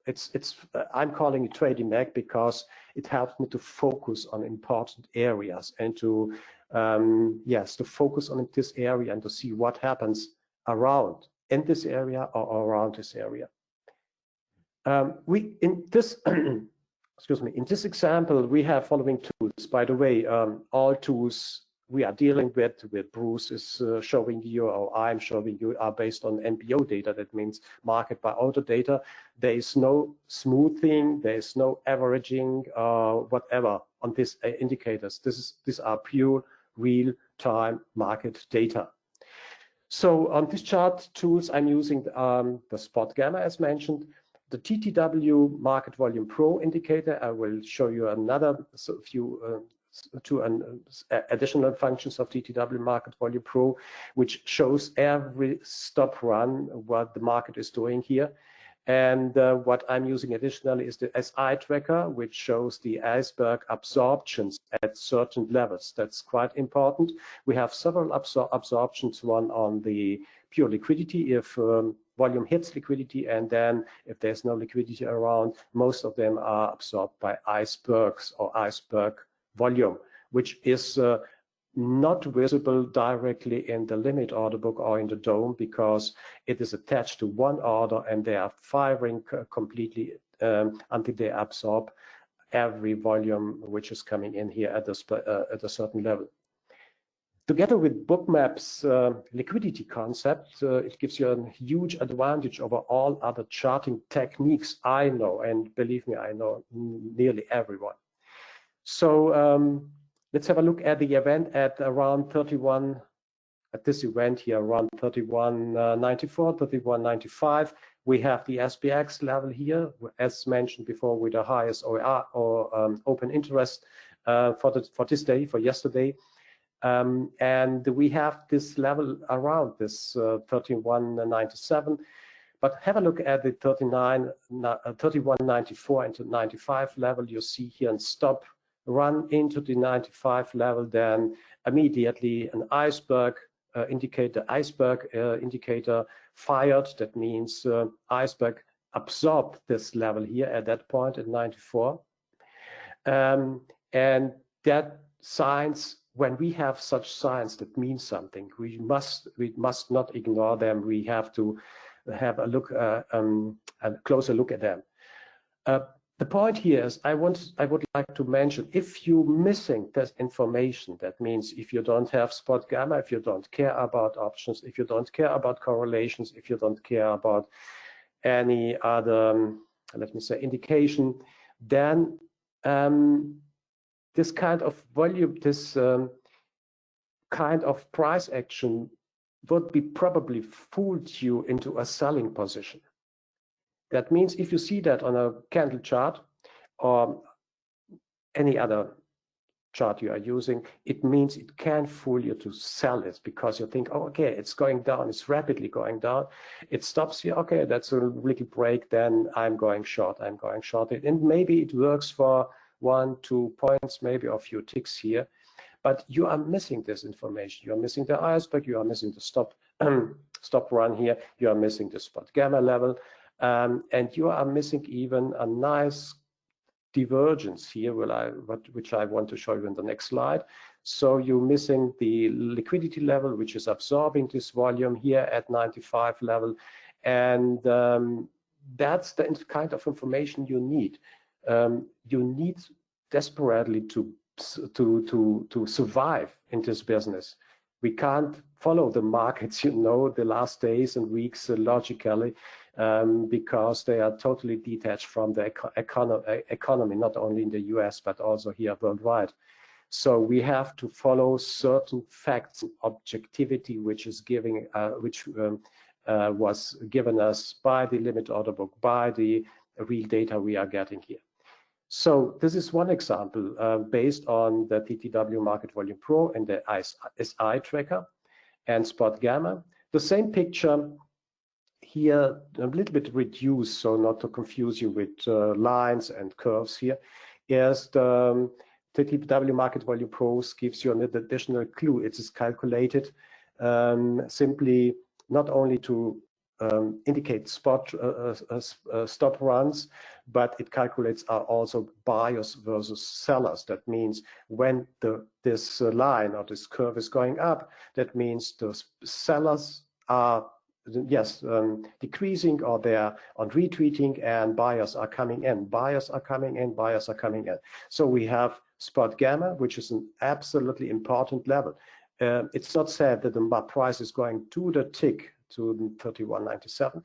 [SPEAKER 4] It's, it's, uh, I'm calling it trading map because it helps me to focus on important areas and to, um, yes, to focus on this area and to see what happens around in this area or around this area. Um, we in this excuse me in this example we have following tools. By the way, um, all tools we are dealing with, with Bruce is uh, showing you or I'm showing you are based on MBO data. That means market by order data. There is no smoothing, there is no averaging, uh, whatever on these uh, indicators. This is these are pure real-time market data. So on this chart tools, I'm using um, the spot gamma as mentioned, the TTW Market Volume Pro indicator. I will show you another few uh, two an, uh, additional functions of TTW Market Volume Pro, which shows every stop run what the market is doing here. And uh, what I'm using additionally is the SI tracker, which shows the iceberg absorptions at certain levels. That's quite important. We have several absor absorptions, one on the pure liquidity if um, volume hits liquidity, and then if there's no liquidity around, most of them are absorbed by icebergs or iceberg volume, which is uh, not visible directly in the limit order book or in the DOM because it is attached to one order and they are firing completely um, until they absorb every volume which is coming in here at a, uh, at a certain level. Together with Bookmap's uh, liquidity concept, uh, it gives you a huge advantage over all other charting techniques I know, and believe me, I know nearly everyone. So um, Let's have a look at the event at around 31, at this event here, around 31.94, 31.95. We have the SPX level here, as mentioned before, with the highest OER or um, open interest uh, for, the, for this day, for yesterday. Um, and we have this level around this uh, 31.97. But have a look at the 39, uh, 31.94 and 95 level you see here and stop run into the 95 level, then immediately an iceberg uh, indicator, iceberg uh, indicator fired. That means uh, iceberg absorbed this level here at that point at 94. Um, and that signs, when we have such signs that mean something, we must we must not ignore them. We have to have a look, uh, um, a closer look at them. Uh, the point here is I want I would like to mention if you're missing this information, that means if you don't have spot gamma, if you don't care about options, if you don't care about correlations, if you don't care about any other, um, let me say, indication, then um, this kind of volume, this um, kind of price action would be probably fooled you into a selling position. That means if you see that on a candle chart or any other chart you are using, it means it can fool you to sell it because you think, oh, okay, it's going down, it's rapidly going down. It stops here, okay, that's a little break, then I'm going short, I'm going short. And maybe it works for one, two points, maybe a few ticks here, but you are missing this information. You are missing the iceberg, you are missing the stop, stop run here, you are missing the spot gamma level, um, and you are missing even a nice divergence here, will I, which I want to show you in the next slide. So you're missing the liquidity level, which is absorbing this volume here at 95 level. And um, that's the kind of information you need. Um, you need desperately to, to, to, to survive in this business. We can't follow the markets, you know, the last days and weeks uh, logically um, because they are totally detached from the eco econo economy, not only in the US, but also here worldwide. So we have to follow certain facts, objectivity, which is giving, uh, which um, uh, was given us by the limit order book, by the real data we are getting here. So this is one example uh, based on the TTW Market Volume Pro and the SI tracker and Spot Gamma. The same picture here a little bit reduced, so not to confuse you with uh, lines and curves here, is the, um, TTW Market Volume Pros gives you an additional clue. It is calculated um, simply not only to um, indicate spot uh, uh, uh, stop runs, but it calculates are also buyers versus sellers. That means when the this uh, line or this curve is going up, that means the sellers are yes, um, decreasing or they're on retreating and buyers are coming in. Buyers are coming in, buyers are coming in. So we have spot gamma, which is an absolutely important level. Uh, it's not said that the price is going to the tick to 31.97,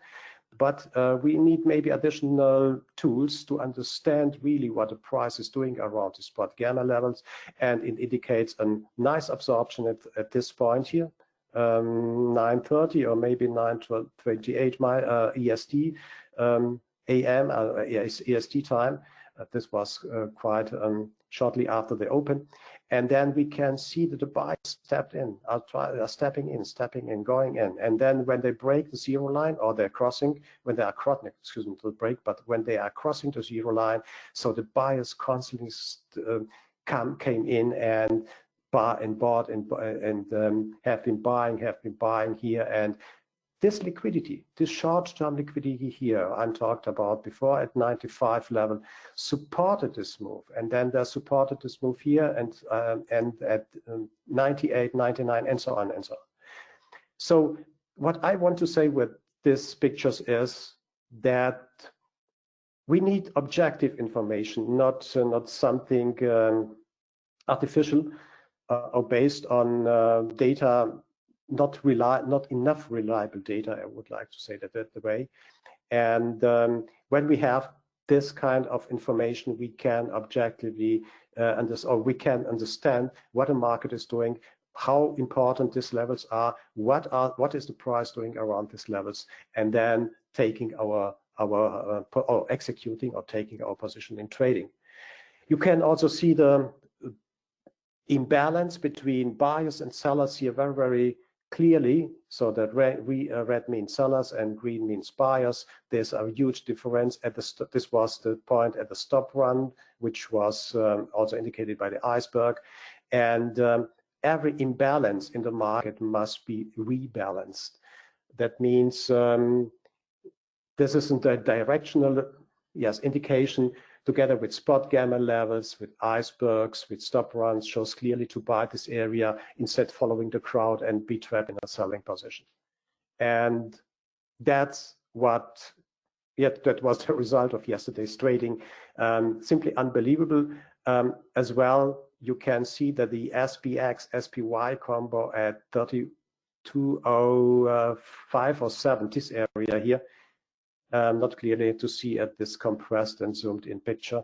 [SPEAKER 4] but uh, we need maybe additional tools to understand really what the price is doing around the spot gamma levels, and it indicates a nice absorption at, at this point here, um, 9:30 or maybe 9:28 my uh, EST um, AM uh, EST time. Uh, this was uh, quite um, shortly after the open, and then we can see that the buy stepped in, are, try, are stepping in, stepping in, going in, and then when they break the zero line or they're crossing, when they are crossing, excuse me, the break, but when they are crossing the zero line, so the buyers constantly uh, come came in and buy and bought and and um, have been buying, have been buying here. And this liquidity, this short-term liquidity here, I'm talked about before at 95 level, supported this move, and then they supported this move here, and um, and at um, 98, 99, and so on and so on. So what I want to say with these pictures is that we need objective information, not uh, not something um, artificial uh, are based on uh, data not rely not enough reliable data. I would like to say that that way. And um, when we have this kind of information, we can objectively uh, understand, or we can understand what a market is doing, how important these levels are, what are what is the price doing around these levels, and then taking our our uh, or executing or taking our position in trading. You can also see the imbalance between buyers and sellers here very, very clearly. So that red, we, uh, red means sellers and green means buyers. There's a huge difference. At the this was the point at the stop run, which was um, also indicated by the iceberg. And um, every imbalance in the market must be rebalanced. That means um, this isn't a directional yes indication together with spot gamma levels, with icebergs, with stop runs, shows clearly to buy this area instead following the crowd and be trapped in a selling position. And that's what, yet that was the result of yesterday's trading. Um, simply unbelievable. Um, as well, you can see that the SPX SPY combo at 3205 or 7, this area here, um, not clearly to see at this compressed and zoomed in picture,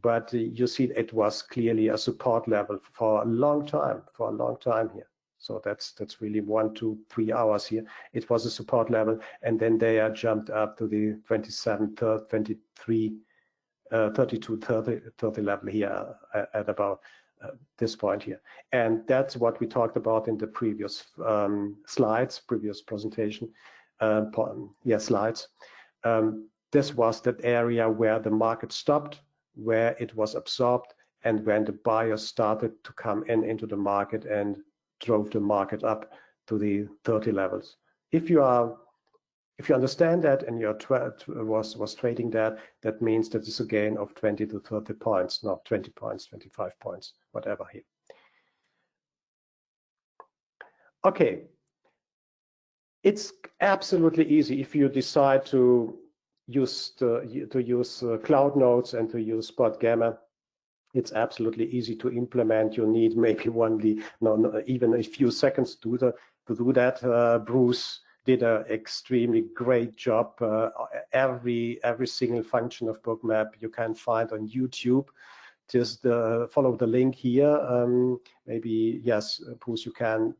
[SPEAKER 4] but uh, you see it was clearly a support level for a long time, for a long time here. So that's that's really one, two, three hours here. It was a support level, and then they are jumped up to the 27, 30, 23, uh, 32, 30, 30 level here at, at about uh, this point here. And that's what we talked about in the previous um, slides, previous presentation, uh, yeah, slides. Um, this was that area where the market stopped, where it was absorbed, and when the buyers started to come in into the market and drove the market up to the 30 levels. If you are if you understand that and you're was was trading that, that means that it's a gain of 20 to 30 points, not 20 points, 25 points, whatever here. Okay, it's absolutely easy if you decide to use the, to use uh, cloud notes and to use spot gamma it's absolutely easy to implement. You need maybe only no, no, even a few seconds to, the, to do that. Uh, Bruce did an extremely great job. Uh, every every single function of Bookmap you can find on YouTube. Just uh, follow the link here. Um, maybe yes, Bruce, you can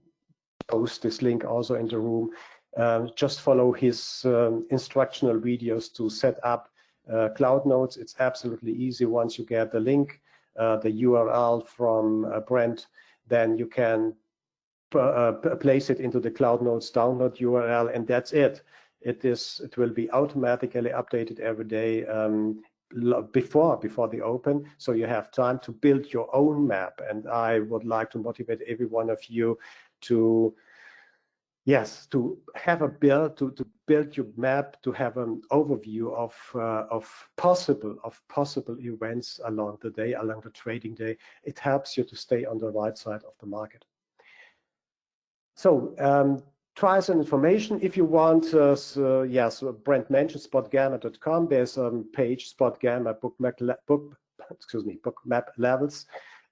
[SPEAKER 4] post this link also in the room. Um, just follow his um, instructional videos to set up uh, cloud notes. It's absolutely easy once you get the link. Uh, the URL from uh, Brent, then you can uh, place it into the Cloud Notes download URL, and that's it. It is. It will be automatically updated every day um, before before the open, so you have time to build your own map. And I would like to motivate every one of you to yes to have a build to, to build your map to have an overview of uh, of possible of possible events along the day along the trading day it helps you to stay on the right side of the market. So um, try some information. If you want uh, so, yes brent mentioned spotgamma.com there's a page spotgamma bookmap book excuse me bookmap levels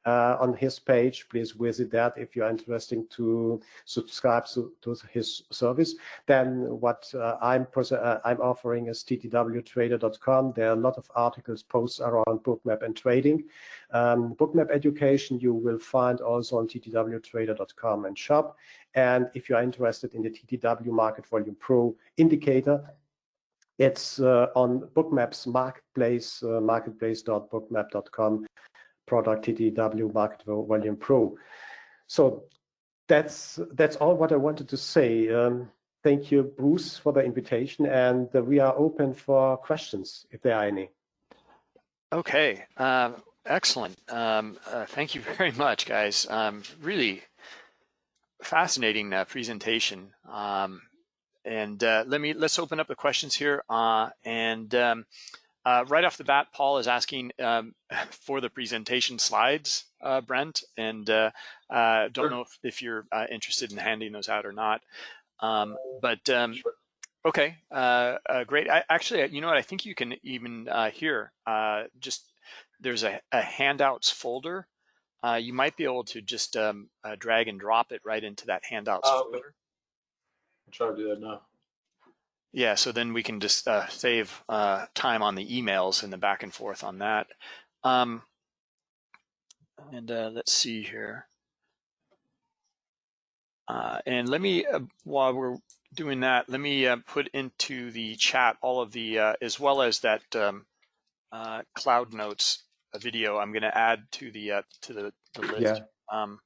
[SPEAKER 4] uh, on his page. Please visit that if you're interested to subscribe to, to his service. Then what uh, I'm uh, I'm offering is ttwtrader.com. There are a lot of articles, posts around bookmap and trading. Um, bookmap education you will find also on ttwtrader.com and shop. And if you're interested in the TTW Market Volume Pro indicator, it's uh, on Bookmap's marketplace, uh, marketplace.bookmap.com product TTW Market Volume Pro. So that's that's all what I wanted to say. Um, thank you, Bruce, for the invitation, and uh, we are open for questions if there are any.
[SPEAKER 2] Okay, uh, excellent. Um, uh, thank you very much, guys. Um, really fascinating uh, presentation. Um, and uh, let me let's open up the questions here. Uh, and um, uh, right off the bat, Paul is asking um, for the presentation slides, uh, Brent, and uh, uh don't sure. know if, if you're uh, interested in handing those out or not. Um, but um, sure. okay, uh, great. I, actually, you know what? I think you can even here just there's a, a handouts folder. you might be able to just um, drag and drop it right into that handouts oh, folder.
[SPEAKER 3] I'll try to do that now.
[SPEAKER 2] Yeah, so then we can just uh, save uh, time on the emails and the back and forth on that. Um, and uh, let's see here. Uh, and let me, uh, while we're doing that, let me uh, put into the chat all of the, as well as that um, Cloud Notes video I'm going to add to the to the, the list. Yeah. Um,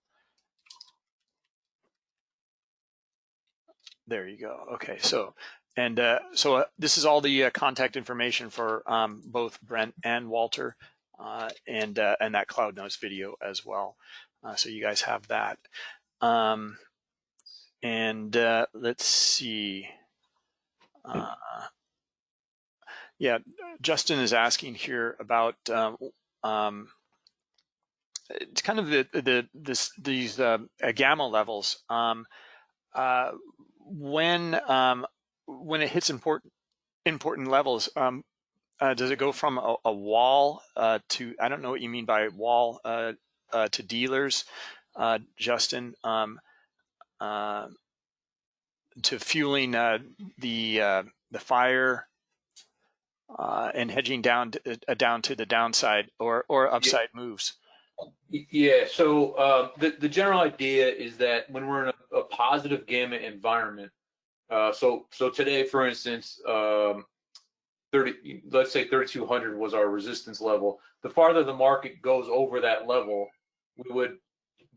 [SPEAKER 2] there you go. Okay, so and uh, so uh, this is all the uh, contact information for um, both Brent and Walter uh, and uh, and that Cloud Notes video as well. Uh, so you guys have that. Um, and let's see. yeah, Justin is asking here about um, um it's kind of the the this these gamma levels. Um, when um, when it hits important important levels, um, uh, does it go from a, a wall uh, to I don't know what you mean by wall uh, uh to dealers, uh, Justin, um, uh, to fueling the the fire uh, and hedging down to, uh, down to the downside or or upside yeah. moves?
[SPEAKER 3] Yeah. So the the general idea is that when we're in a, a positive gamma environment, uh, so so today, for instance, um, 30, let's say 3200 was our resistance level. The farther the market goes over that level, we would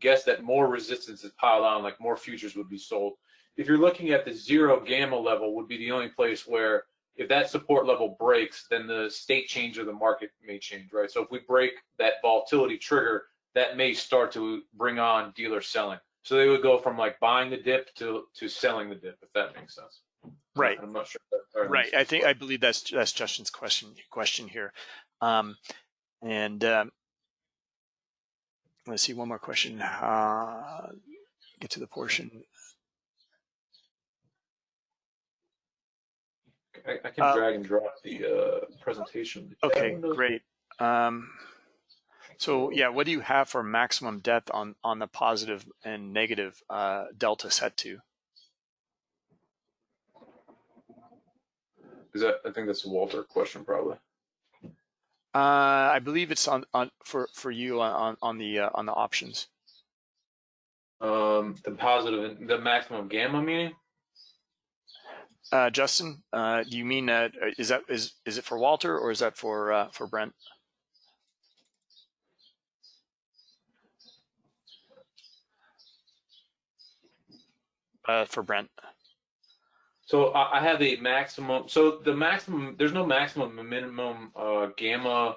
[SPEAKER 3] guess that more resistance is piled on, like more futures would be sold. If you're looking at the zero gamma level, would be the only place where if that support level breaks, then the state change of the market may change, right? So if we break that volatility trigger, that may start to bring on dealer selling. So they would go from like buying the dip to to selling the dip, if that makes sense.
[SPEAKER 2] Right.
[SPEAKER 3] I'm not sure.
[SPEAKER 2] right. I think I believe that's that's Justin's question question here, um, and um, let's see one more question. Uh, get to the portion.
[SPEAKER 3] I, I can uh, drag and drop the uh, presentation.
[SPEAKER 2] Okay, great. Um, so yeah, what do you have for maximum depth on on the positive and negative uh, delta set to?
[SPEAKER 3] Is that? I think that's a Walter question, probably.
[SPEAKER 2] Uh, I believe it's on on for for you on on the uh, on the options.
[SPEAKER 3] Um, the positive, the maximum gamma meaning.
[SPEAKER 2] Uh, Justin, uh, do you mean uh, is that is is it for Walter or is that for uh, for Brent? Uh, for Brent.
[SPEAKER 3] So I have a maximum. So the maximum, there's no maximum minimum uh, gamma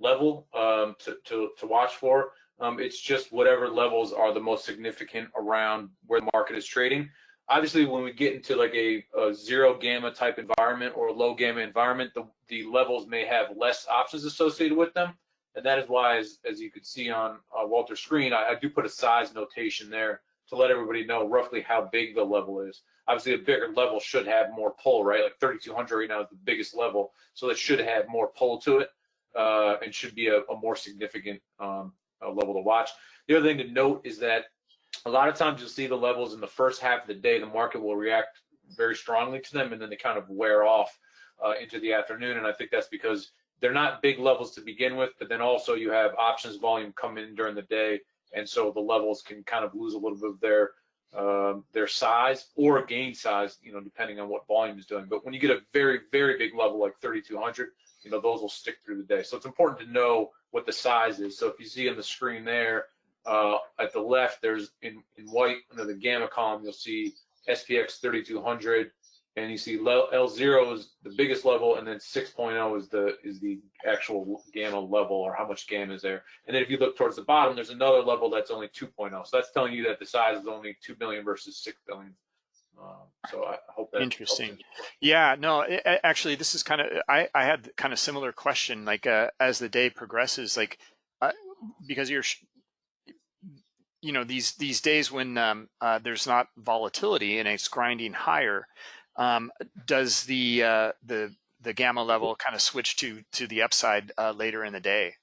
[SPEAKER 3] level um, to, to, to watch for. Um, it's just whatever levels are the most significant around where the market is trading. Obviously, when we get into like a, a zero gamma type environment or low gamma environment, the, the levels may have less options associated with them. And that is why, as, as you could see on uh, Walter's screen, I, I do put a size notation there to let everybody know roughly how big the level is obviously a bigger level should have more pull, right? Like 3200 right now is the biggest level, so it should have more pull to it uh, and should be a, a more significant um, level to watch. The other thing to note is that a lot of times you'll see the levels in the first half of the day, the market will react very strongly to them and then they kind of wear off uh, into the afternoon. And I think that's because they're not big levels to begin with, but then also you have options volume come in during the day. And so the levels can kind of lose a little bit of their um, their size or gain size, you know, depending on what volume is doing. But when you get a very, very big level like 3,200, you know, those will stick through the day. So it's important to know what the size is. So if you see on the screen there, uh, at the left, there's in, in white under the gamma column, you'll see SPX 3200, and you see L0 is the biggest level, and then 6.0 is the is the actual gamma level, or how much gamma is there. And then if you look towards the bottom, there's another level that's only 2.0. So that's telling you that the size is only 2 billion versus 6 billion. Um, so I hope that
[SPEAKER 2] interesting. Yeah, no, it, actually, this is kind of I I had kind of similar question. Like uh, as the day progresses, like uh, because you're you know these these days when um, uh, there's not volatility and it's grinding higher um, does the uh, the the gamma level kind of switch to to the upside uh, later in the day?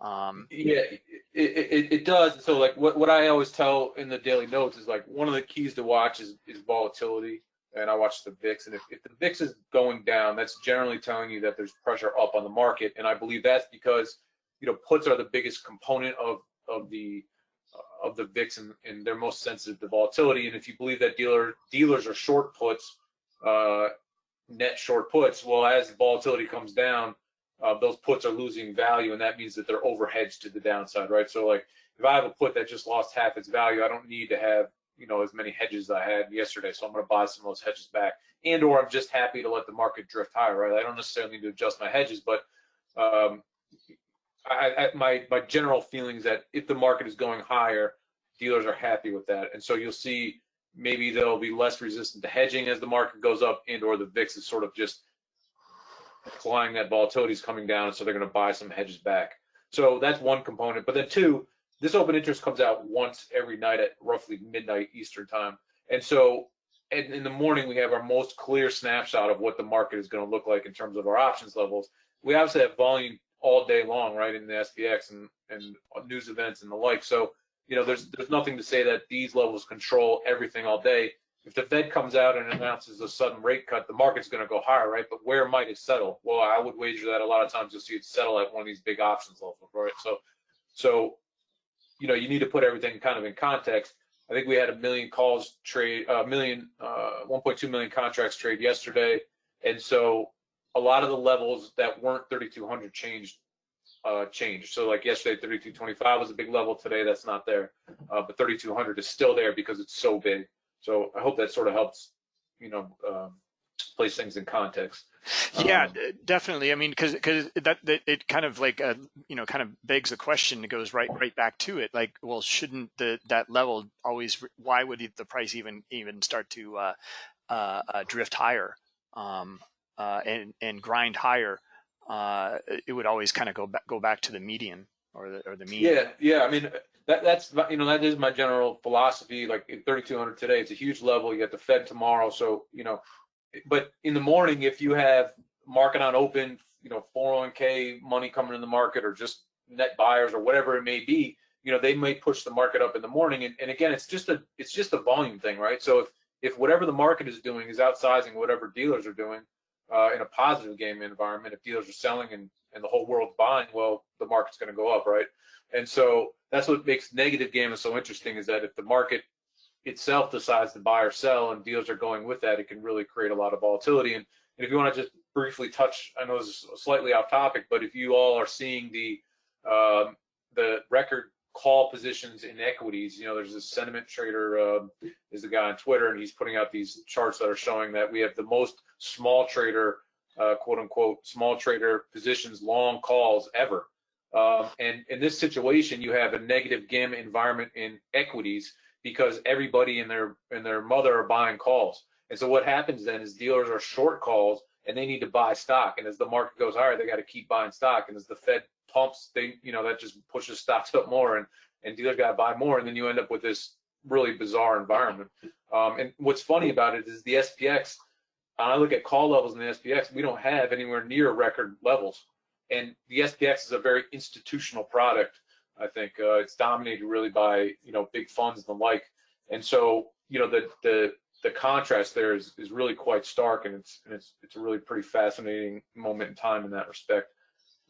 [SPEAKER 3] Um, yeah, it, it, it, does. So like what, what I always tell in the daily notes is like one of the keys to watch is, is volatility. And I watch the VIX, and if, if the VIX is going down, that's generally telling you that there's pressure up on the market. And I believe that's because you know puts are the biggest component of of the of the VIX, and, and they're most sensitive to volatility. And if you believe that dealer dealers are short puts, uh, net short puts. Well, as volatility comes down, uh, those puts are losing value, and that means that they're overhedged to the downside, right? So, like, if I have a put that just lost half its value, I don't need to have you know as many hedges I had yesterday, so I'm going to buy some of those hedges back, and or I'm just happy to let the market drift higher, right? I don't necessarily need to adjust my hedges, but um, I, I, my my general feeling is that if the market is going higher, dealers are happy with that, and so you'll see maybe they'll be less resistant to hedging as the market goes up and or the VIX is sort of just implying that volatility is coming down, so they're going to buy some hedges back. So that's one component. But then two, this open interest comes out once every night at roughly midnight Eastern time. And so in, in the morning, we have our most clear snapshot of what the market is going to look like in terms of our options levels. We obviously have volume all day long, right, in the SPX and, and news events and the like. So you know, there's there's nothing to say that these levels control everything all day. if the Fed comes out and announces a sudden rate cut, the market's going to go higher, right? But where might it settle? Well, I would wager that a lot of times you'll see it settle at one of these big options levels, right? So, so you know, you need to put everything kind of in context. I think we had a million calls trade, a uh, million, uh, 1.2 million contracts trade yesterday, and so a lot of the levels that weren't 3,200 changed uh, changed. So like yesterday, 3225 was a big level. Today, that's not there, uh, but 3200 is still there because it's so big. So I hope that sort of helps, you know, um, place things in context.
[SPEAKER 2] Yeah, um, definitely. I mean, because because that, that it kind of like uh, you know kind of begs the question. It goes right right back to it. Like, well, shouldn't the that level always? Why would the price even even start to uh, uh, uh drift higher um, uh, and and grind higher? Uh, it would always kind of go back go back to the median or the or the mean.
[SPEAKER 3] Yeah, yeah. I mean, that that's you know that is my general philosophy. Like 3,200 today, it's a huge level. You got the Fed tomorrow, so you know. But in the morning, if you have market on open, you know, 401k money coming in the market, or just net buyers, or whatever it may be, you know, they may push the market up in the morning. And, and again, it's just a it's just a volume thing, right? So if if whatever the market is doing is outsizing whatever dealers are doing uh, in a positive game environment, if dealers are selling and and the whole world's buying, well, the market's going to go up, right? And so that's what makes negative gamma so interesting is that if the market itself decides to buy or sell and deals are going with that, it can really create a lot of volatility. And, and if you want to just briefly touch, I know this is slightly off topic, but if you all are seeing the um, the record call positions in equities, you know, there's this sentiment trader uh, is the guy on Twitter, and he's putting out these charts that are showing that we have the most small trader, uh, quote unquote, small trader positions long calls ever. Um, and in this situation, you have a negative gamma environment in equities because everybody and their and their mother are buying calls. And so what happens then is dealers are short calls and they need to buy stock. And as the market goes higher, they got to keep buying stock. And as the Fed pumps, they you know that just pushes stocks up more, and and dealers got to buy more, and then you end up with this really bizarre environment. Um, and what's funny about it is the SPX. I look at call levels in the SPX, we don't have anywhere near record levels and the SPX is a very institutional product. I think uh, it's dominated really by you know big funds and the like, and so you know the the the contrast there is is really quite stark, and it's and it's it's a really pretty fascinating moment in time in that respect.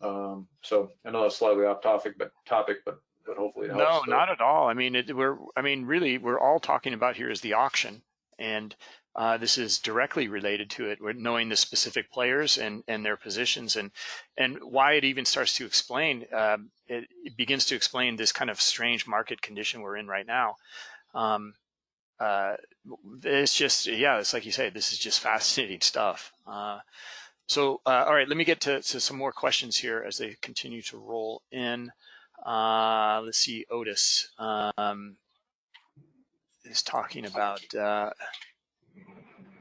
[SPEAKER 3] Um, so I know that's slightly off topic, but topic, but but hopefully it helps.
[SPEAKER 2] No, not at all. I mean, it, we're I mean, really, we're all talking about here is the auction, and uh, this is directly related to it. Knowing the specific players and, and their positions and and why it even starts to explain. Uh, it, it, begins to explain this kind of strange market condition we're in right now. Um, uh, it's just yeah, it's like you say. This is just fascinating stuff. Uh, so uh, all right, let me get to, to some more questions here as they continue to roll in. Uh, let's see, Otis um, is talking about.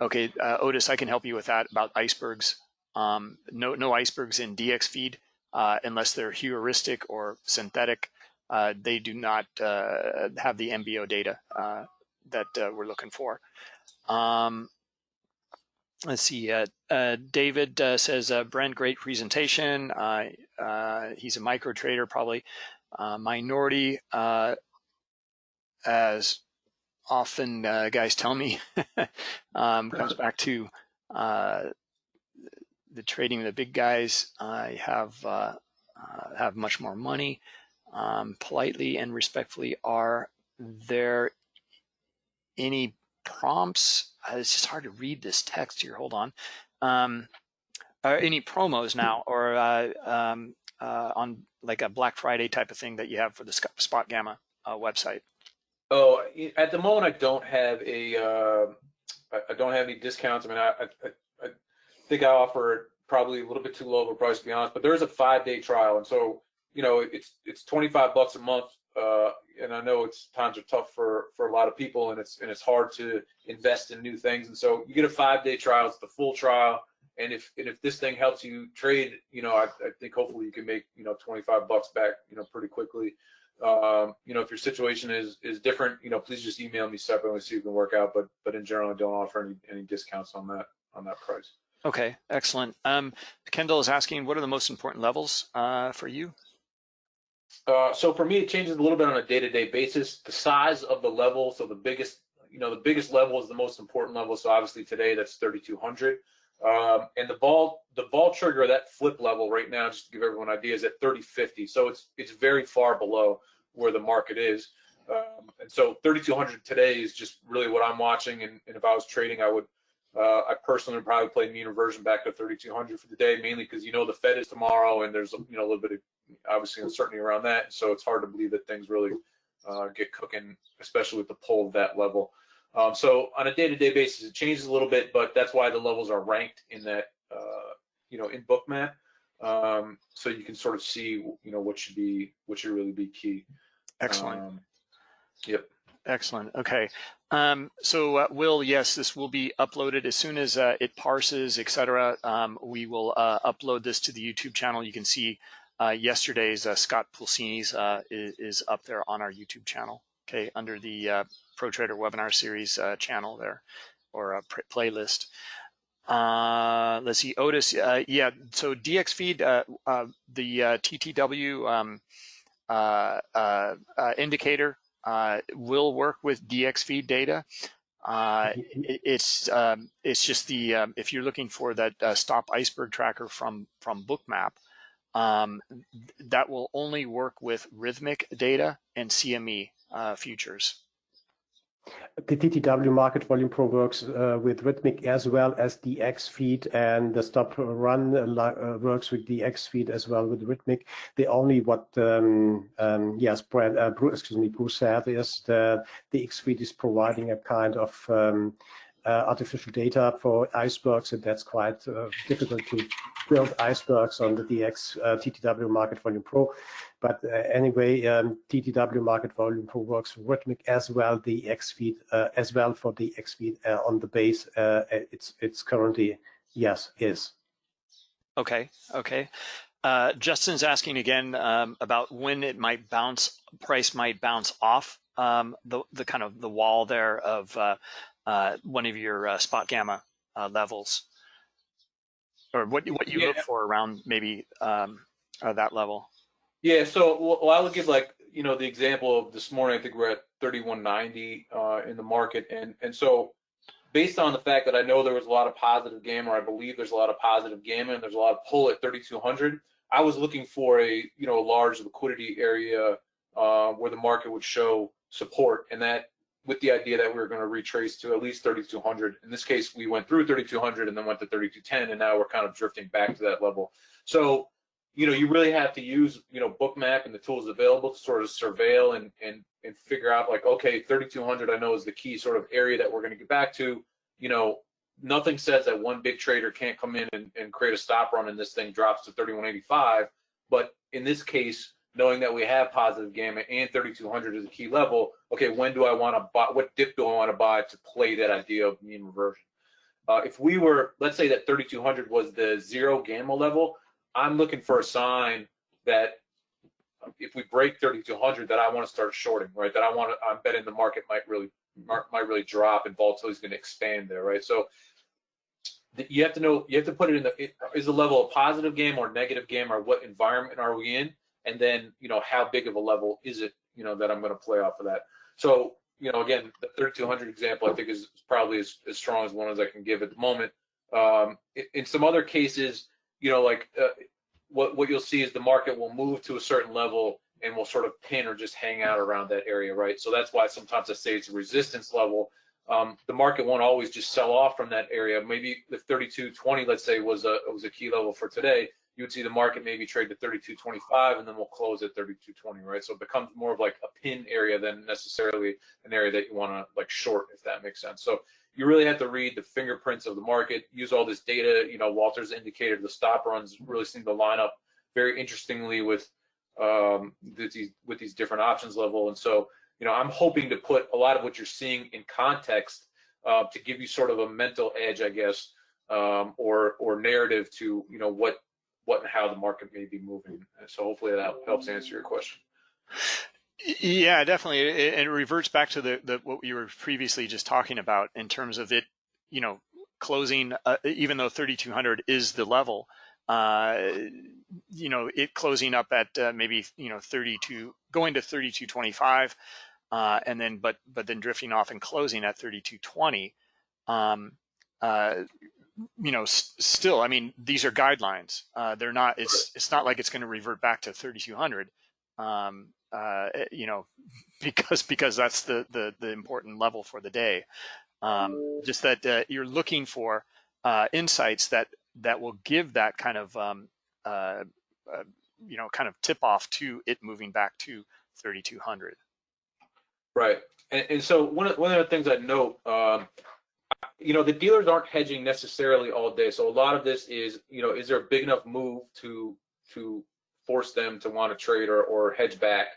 [SPEAKER 2] Okay, uh, Otis, I can help you with that about icebergs. Um, no, no icebergs in DXFeed uh, unless they're heuristic or synthetic. Uh, they do not uh, have the MBO data uh, that uh, we're looking for. Um, let's see. David says, Brent, great presentation. he's a micro trader, probably minority as often uh, guys tell me um, comes back to uh, the trading of the big guys I have uh, uh, have much more money. Um, politely and respectfully, are there any prompts? Uh, it's just hard to read this text here. Hold on. Um, are any promos now or uh, um, on like a Black Friday type of thing that you have for the Spot Gamma website?
[SPEAKER 3] Oh, at the moment, I don't have a, uh, I don't have any discounts. I mean, I, I, I think I offer probably a little bit too low of a price to be honest, but there is a five day trial. And so, you know, it's, it's 25 bucks a month. Uh, and I know it's times are tough for, for a lot of people and it's, and it's hard to invest in new things. And so you get a five day trial, it's the full trial. And if, and if this thing helps you trade, you know, I, I think hopefully you can make, you know, 25 bucks back, you know, pretty quickly um, you know, if your situation is is different, you know, please just email me separately see if we can work out. But but in general, I don't offer any any discounts on that on that price.
[SPEAKER 2] Okay, excellent. Um, Kendall is asking, what are the most important levels uh, for you?
[SPEAKER 3] Uh, so for me, it changes a little bit on a day-to-day basis. The size of the level, so the biggest, you know, the biggest level is the most important level. So obviously today that's 3,200. Um, and the vol, the vol trigger, that flip level right now, just to give everyone an idea, is at 3050. So it's it's very far below where the market is. Um, and so 3200 today is just really what I'm watching. And, and if I was trading, I would, uh, I personally would probably play mean reversion back to 3200 for the day, mainly because you know the Fed is tomorrow, and there's you know a little bit of obviously uncertainty around that. So it's hard to believe that things really uh, get cooking, especially with the pull of that level. Um, so on a day-to-day basis, it changes a little bit, but that's why the levels are ranked in that, uh, you know, in bookmap. Um, so you can sort of see, you know, what should be, what should really be key.
[SPEAKER 2] Excellent.
[SPEAKER 3] Um, yep.
[SPEAKER 2] Excellent. Okay. Um, so uh, Will, yes, this will be uploaded as soon as uh, it parses, etc. Um, we will uh, upload this to the YouTube channel. You can see uh, yesterday's uh, Scott Pulcini's uh, is, is, up there on our YouTube channel. Okay, under the Pro Trader webinar series channel there, or a playlist. let's see, Otis. yeah, so DX feed, the TTW um, indicator uh, will work with DX feed data. Uh, it, it's um, it's just the um, if you're looking for that uh, stop iceberg tracker from from Bookmap, um, that will only work with Rithmic data and CME uh, futures.
[SPEAKER 4] The TTW Market Volume Pro works uh, with Rithmic as well as the X feed, and the Stop Run uh, works with the X feed as well with Rithmic. The only what, um, um, yes, Brad, uh, Bruce, excuse me, Bruce said is that the X feed is providing a kind of um, uh, artificial data for icebergs, and that's quite uh, difficult to build icebergs on the DX uh, TTW Market Volume Pro. But anyway, um, TTW Market Volume Pro works for Rithmic as well, the X feed as well for the X feed on the base. it's it's currently yes is.
[SPEAKER 2] Okay. Okay. Uh, Justin's asking again um, about when it might bounce, price might bounce off um, the the kind of the wall there of uh, uh, one of your uh, spot gamma uh, levels, or what what you yeah. look for around maybe um, that level.
[SPEAKER 3] Yeah, so well, I would give like you know the example of this morning. I think we're at 3190 uh, in the market, and and so based on the fact that I know there was a lot of positive gamma, or I believe there's a lot of positive gamma, and there's a lot of pull at 3200. I was looking for a you know a large liquidity area uh, where the market would show support, and that with the idea that we were going to retrace to at least 3200. In this case, we went through 3200 and then went to 3210, and now we're kind of drifting back to that level. So, you know, you really have to use, you know, Bookmap and the tools available to sort of surveil and and and figure out like, okay, 3200 I know is the key sort of area that we're going to get back to. You know, nothing says that one big trader can't come in and, and create a stop run and this thing drops to 3185. But in this case, knowing that we have positive gamma and 3200 is a key level, okay, when do I want to buy, what dip do I want to buy to play that idea of mean reversion? Uh, if we were, let's say that 3200 was the zero gamma level, I'm looking for a sign that if we break 3200 that I want to start shorting, right? That I want to, I'm betting the market might really, might really drop and volatility is going to expand there, right? So you have to know, you have to put it in the, is the level a positive game or negative game or what environment are we in? And then you know how big of a level is it you know that I'm going to play off of that. So you know again the 3200 example I think is probably as, as strong as one as I can give at the moment. Um, in, some other cases, you know like uh, what what you'll see is the market will move to a certain level and will sort of pin or just hang out around that area, right? So that's why sometimes I say it's a resistance level. Um, the market won't always just sell off from that area. Maybe the 3220, let's say, was a was a key level for today you would see the market maybe trade to 32.25 and then we'll close at 32.20, right? So it becomes more of like a pin area than necessarily an area that you want to like short, if that makes sense. So you really have to read the fingerprints of the market, use all this data. You know, Walter's indicated the stop runs really seem to line up very interestingly with um, these with these different options level. And so, you know, I'm hoping to put a lot of what you're seeing in context uh, to give you sort of a mental edge, I guess, um, or or narrative to you know what what and how the market may be moving. So hopefully that helps answer your question.
[SPEAKER 2] Yeah, definitely. It, it reverts back to the, the what you were previously just talking about in terms of it, you know, closing, uh, even though 3,200 is the level, uh, you know, it closing up at uh, maybe, you know, 32, going to 3225 uh, and then but but then drifting off and closing at 3220. Um, uh, you know, still, I mean, these are guidelines. Uh, they're not. It's it's not like it's going to revert back to 3200. Um, uh, eh, you know, because because that's the the the important level for the day. Um, just that uh, you're looking for uh, insights that that will give that kind of um, uh, uh, you know kind of tip off to it moving back to 3200.
[SPEAKER 3] Right, and, and so one of one of the things I note, um, you know, the dealers aren't hedging necessarily all day. So a lot of this is, you know, is there a big enough move to to force them to want to trade or, or hedge back?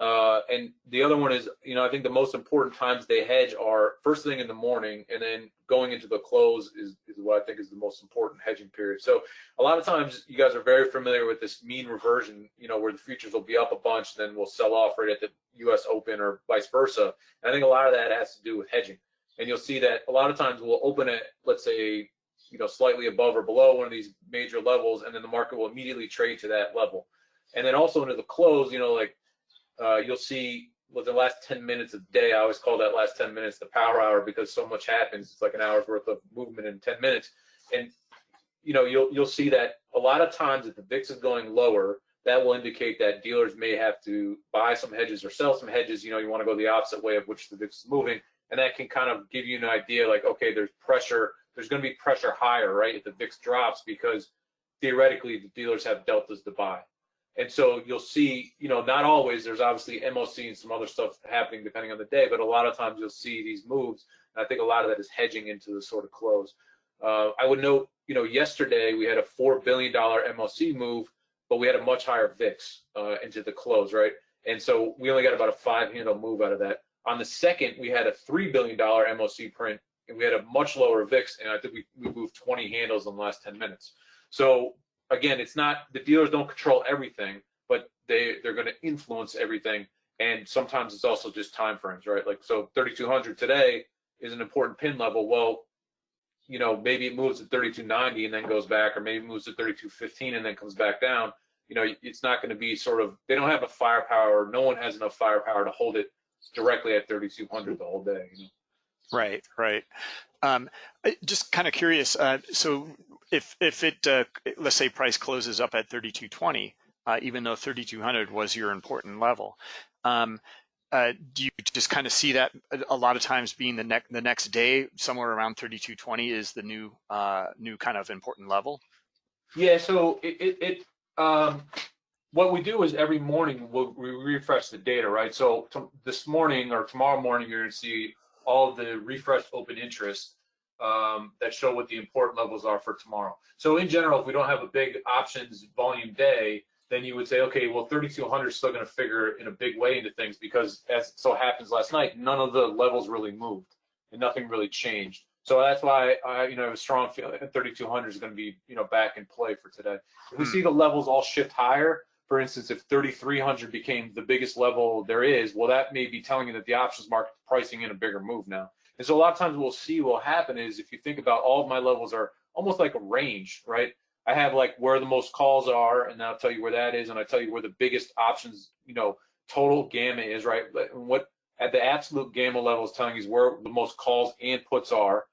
[SPEAKER 3] Uh, and the other one is, you know, I think the most important times they hedge are first thing in the morning and then going into the close is, is what I think is the most important hedging period. So a lot of times you guys are very familiar with this mean reversion, you know, where the futures will be up a bunch, then we'll sell off right at the US Open or vice versa. And I think a lot of that has to do with hedging. And you'll see that a lot of times we'll open it, let's say, you know, slightly above or below one of these major levels, and then the market will immediately trade to that level. And then also into the close, you know, like uh, you'll see with the last 10 minutes of the day, I always call that last 10 minutes the power hour because so much happens. It's like an hour's worth of movement in 10 minutes. And you know, you'll you'll see that a lot of times if the VIX is going lower, that will indicate that dealers may have to buy some hedges or sell some hedges. You know, you want to go the opposite way of which the VIX is moving, and that can kind of give you an idea like, okay, there's pressure, there's going to be pressure higher, right, if the VIX drops because theoretically the dealers have deltas to buy. And so you'll see, you know, not always, there's obviously MOC and some other stuff happening depending on the day, but a lot of times you'll see these moves. And I think a lot of that is hedging into the sort of close. Uh, I would note, you know, yesterday we had a $4 billion MOC move, but we had a much higher VIX uh, into the close, right? And so we only got about a five handle move out of that. On the second, we had a $3 billion MOC print and we had a much lower VIX, and I think we, we moved 20 handles in the last 10 minutes. So again, it's not the dealers don't control everything, but they they're going to influence everything. And sometimes it's also just time frames, right? Like so, 3200 today is an important pin level. Well, you know, maybe it moves to 3290 and then goes back, or maybe moves to 3215 and then comes back down. You know, it's not going to be sort of they don't have a firepower. No one has enough firepower to hold it directly at 3200 the whole day. You know?
[SPEAKER 2] Right, right. Um, just kind of curious. Uh, so if if it uh, let's say price closes up at 3220, uh, even though 3200 was your important level, um, uh, do you just kind of see that a lot of times being the next the next day somewhere around 3220 is the new uh, new kind of important level?
[SPEAKER 3] Yeah. So it, it, it um, what we do is every morning we'll, we refresh the data, right? So this morning or tomorrow morning you're going to see all the refreshed open interest um, that show what the import levels are for tomorrow. So in general, if we don't have a big options volume day, then you would say, okay, well, 3,200 is still going to figure in a big way into things because as so happens last night, none of the levels really moved and nothing really changed. So that's why I, you know, have a strong feeling 3,200 is going to be, you know, back in play for today. If we hmm. see the levels all shift higher, for instance, if 3,300 became the biggest level there is, well, that may be telling you that the options market pricing in a bigger move now. And so a lot of times we'll see what will happen is if you think about all of my levels are almost like a range, right? I have like where the most calls are, and I'll tell you where that is, and I tell you where the biggest options, you know, total gamma is, right? What at the absolute gamma level is telling you is where the most calls and puts are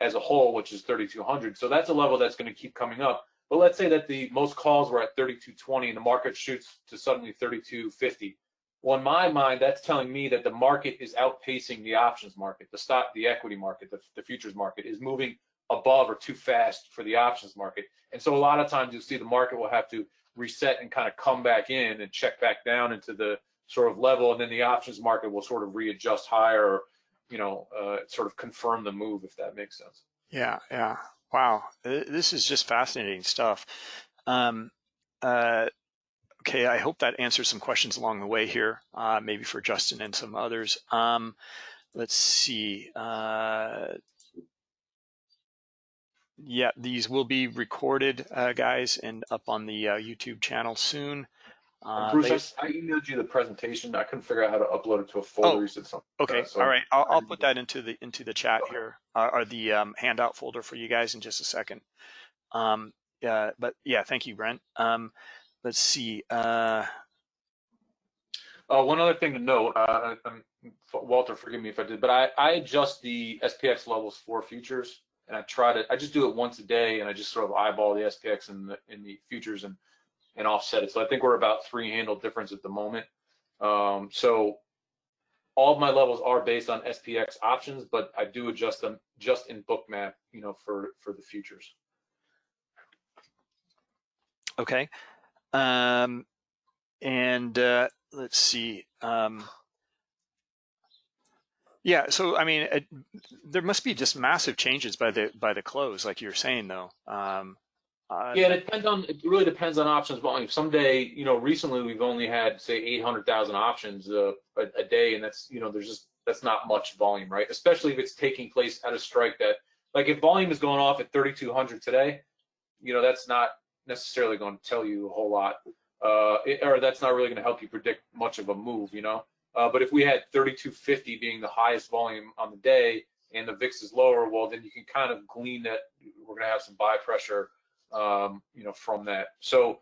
[SPEAKER 3] as a whole, which is 3,200. So that's a level that's going to keep coming up. But let's say that the most calls were at 3220 and the market shoots to suddenly 3250. Well, in my mind, that's telling me that the market is outpacing the options market, the stock, the equity market, the, the futures market is moving above or too fast for the options market. And so a lot of times you'll see the market will have to reset and kind of come back in and check back down into the sort of level, and then the options market will sort of readjust higher or, you know, uh, sort of confirm the move, if that makes sense.
[SPEAKER 2] Yeah, yeah. Wow, this is just fascinating stuff. Um, uh, Okay, I hope that answers some questions along the way here, uh, maybe for Justin and some others. Um, let's see. Uh, yeah, these will be recorded, uh, guys, and up on the uh, YouTube channel soon.
[SPEAKER 3] Uh, Bruce, they, I, emailed you the presentation. I couldn't figure out how to upload it to a folder. Oh, you said something.
[SPEAKER 2] Okay, so all right. I'll, I'll put that into the into the chat here, uh, or the um, handout folder for you guys in just a second. Um, yeah, but yeah, thank you, Brent. Um, let's see. Uh,
[SPEAKER 3] Uh, one other thing to note, uh, um, Walter, forgive me if I did, but I, I adjust the SPX levels for futures, and I try to, I just do it once a day, and I just sort of eyeball the SPX in the in the futures and and offset it. So I think we're about three handle difference at the moment. Um, so all of my levels are based on SPX options, but I do adjust them just in Bookmap, you know, for for the futures.
[SPEAKER 2] Okay. Um, and uh, let's see. Um, yeah, so I mean, it, there must be just massive changes by the by the close, like you're saying, though. Um,
[SPEAKER 3] uh, yeah, it depends on. It really depends on options volume. Someday, you know, recently we've only had say 800,000 options uh, a, a day, and that's you know, there's just that's not much volume, right? Especially if it's taking place at a strike that, like, if volume is going off at 3,200 today, you know, that's not necessarily going to tell you a whole lot, uh, it, or that's not really going to help you predict much of a move, you know. Uh, but if we had 3250 being the highest volume on the day and the VIX is lower, well, then you can kind of glean that we're going to have some buy pressure, um, you know, from that. So,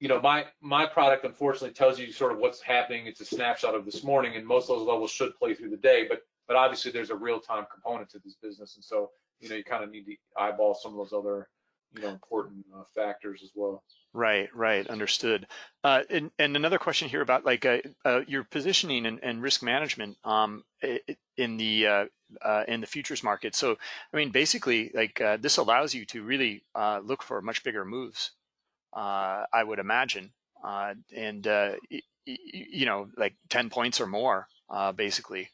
[SPEAKER 3] you know, my my product unfortunately tells you sort of what's happening. It's a snapshot of this morning, and most of those levels should play through the day. But but obviously there's a real time component to this business, and so you know you kind of need to eyeball some of those other you know important uh, factors as well.
[SPEAKER 2] Right, right, understood. Uh, and, and another question here about like uh, uh, your positioning and, and, risk management um, in the uh, uh, in the futures market. So, I mean, basically, like uh, this allows you to really look for much bigger moves. I would imagine, and you know, like ten points or more, basically.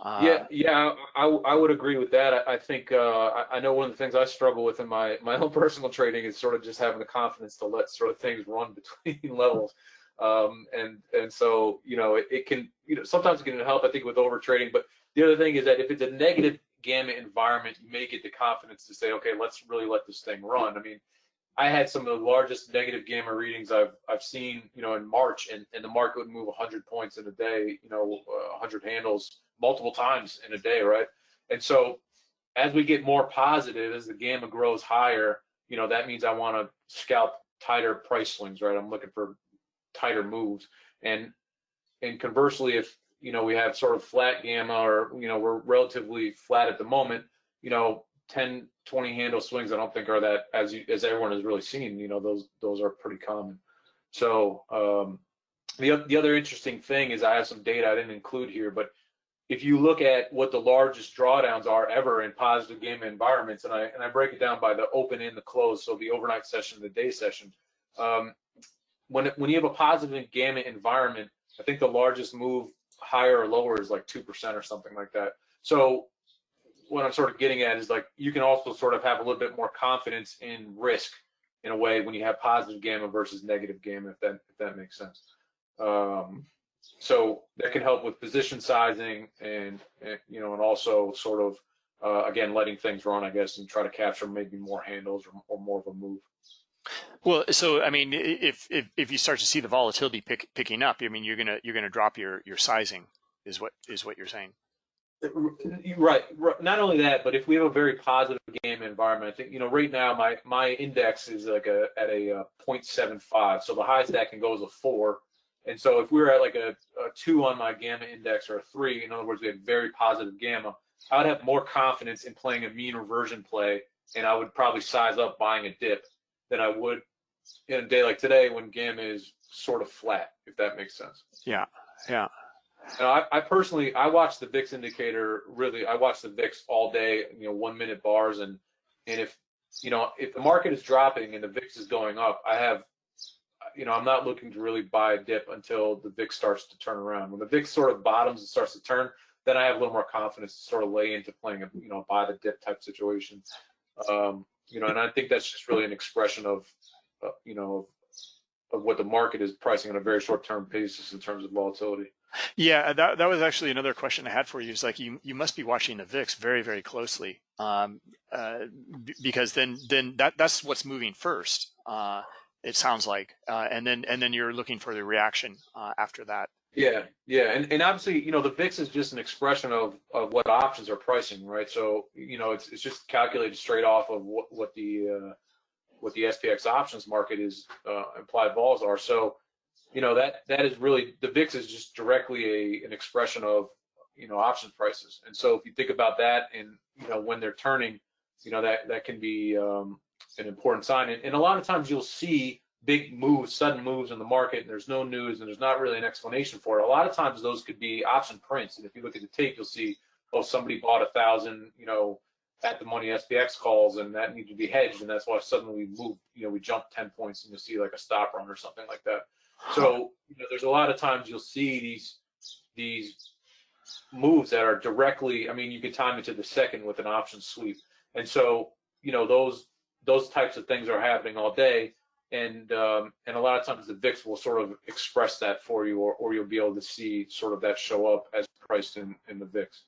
[SPEAKER 3] Uh, yeah, yeah, I, I would agree with that. I, I think uh, I, I, know one of the things I struggle with in my my own personal trading is sort of just having the confidence to let sort of things run between levels, um, and and so you know it, it, can you know sometimes it can help I think with over trading. But the other thing is that if it's a negative gamma environment, you may get the confidence to say, okay, let's really let this thing run. I mean, I had some of the largest negative gamma readings I've I've seen, you know, in March, and, and the market would move 100 points in a day, you know, uh, 100 handles multiple times in a day, right? And so as we get more positive, as the gamma grows higher, you know, that means I want to scalp tighter price swings, right? I'm looking for tighter moves. And and conversely, if you know we have sort of flat gamma or you know we're relatively flat at the moment, you know, 10, 20 handle swings I don't think are that as you as everyone has really seen, you know, those those are pretty common. So um the, the other interesting thing is I have some data I didn't include here, but if you look at what the largest drawdowns are ever in positive gamma environments, and I and I break it down by the open and the close, so the overnight session, the day session. Um, when when you have a positive gamma environment, I think the largest move higher or lower is like two percent or something like that. So what I'm sort of getting at is like you can also sort of have a little bit more confidence in risk in a way when you have positive gamma versus negative gamma, if that if that makes sense. Um, so that can help with position sizing and, and you know and also sort of uh, again letting things run i guess and try to capture maybe more handles or, or more of a move
[SPEAKER 2] well so i mean if if, if you start to see the volatility pick, picking up i mean you're gonna you're gonna drop your your sizing is what is what you're saying.
[SPEAKER 3] Right, not only that but if we have a very positive gamma environment i think you know right now my my index is like a at a, a uh, 0.75 so the highest that can go is a four. And so if we were at like a, a two on my gamma index or a three, in other words, we had very positive gamma, I would have more confidence in playing a mean reversion play, and I would probably size up buying a dip than I would in a day like today when gamma is sort of flat, if that makes sense.
[SPEAKER 2] Yeah, yeah.
[SPEAKER 3] And I, I personally, I watch the VIX indicator really. I watch the VIX all day, you know, one minute bars, and and if you know if the market is dropping and the VIX is going up, I have you know, I'm not looking to really buy a dip until the VIX starts to turn around. When the VIX sort of bottoms and starts to turn, then I have a little more confidence to sort of lay into playing a, you know, buy the dip type situation. Um, you know, and I think that's just really an expression of, uh, you know, of what the market is pricing on a very short term basis in terms of volatility.
[SPEAKER 2] Yeah, that that was actually another question I had for you. Is like you you must be watching the VIX very very closely, um, uh, because then then that that's what's moving first. Uh, it sounds like, uh, and then and then you're looking for the reaction uh, after that.
[SPEAKER 3] Yeah, yeah, and and obviously, you know, the VIX is just an expression of of what options are pricing, right? So, you know, it's it's just calculated straight off of what what the uh, what the SPX options market is uh, implied vols are. So, you know, that that is really the VIX is just directly a an expression of you know options prices. And so if you think about that, and you know when they're turning, you know that that can be um, an important sign. And, and a lot of times you'll see big moves, sudden moves in the market, and there's no news and there's not really an explanation for it. A lot of times those could be option prints. And if you look at the tape, you'll see, oh, somebody bought a thousand, you know, at the money SPX calls and that needed to be hedged. And that's why suddenly we moved, you know, we jumped 10 points and you'll see like a stop run or something like that. So, you know, there's a lot of times you'll see these, these moves that are directly, I mean, you can time it to the second with an option sweep. And so, you know, those, those types of things are happening all day and um, and a lot of times the VIX will sort of express that for you, or, or you'll be able to see sort of that show up as priced in in the VIX.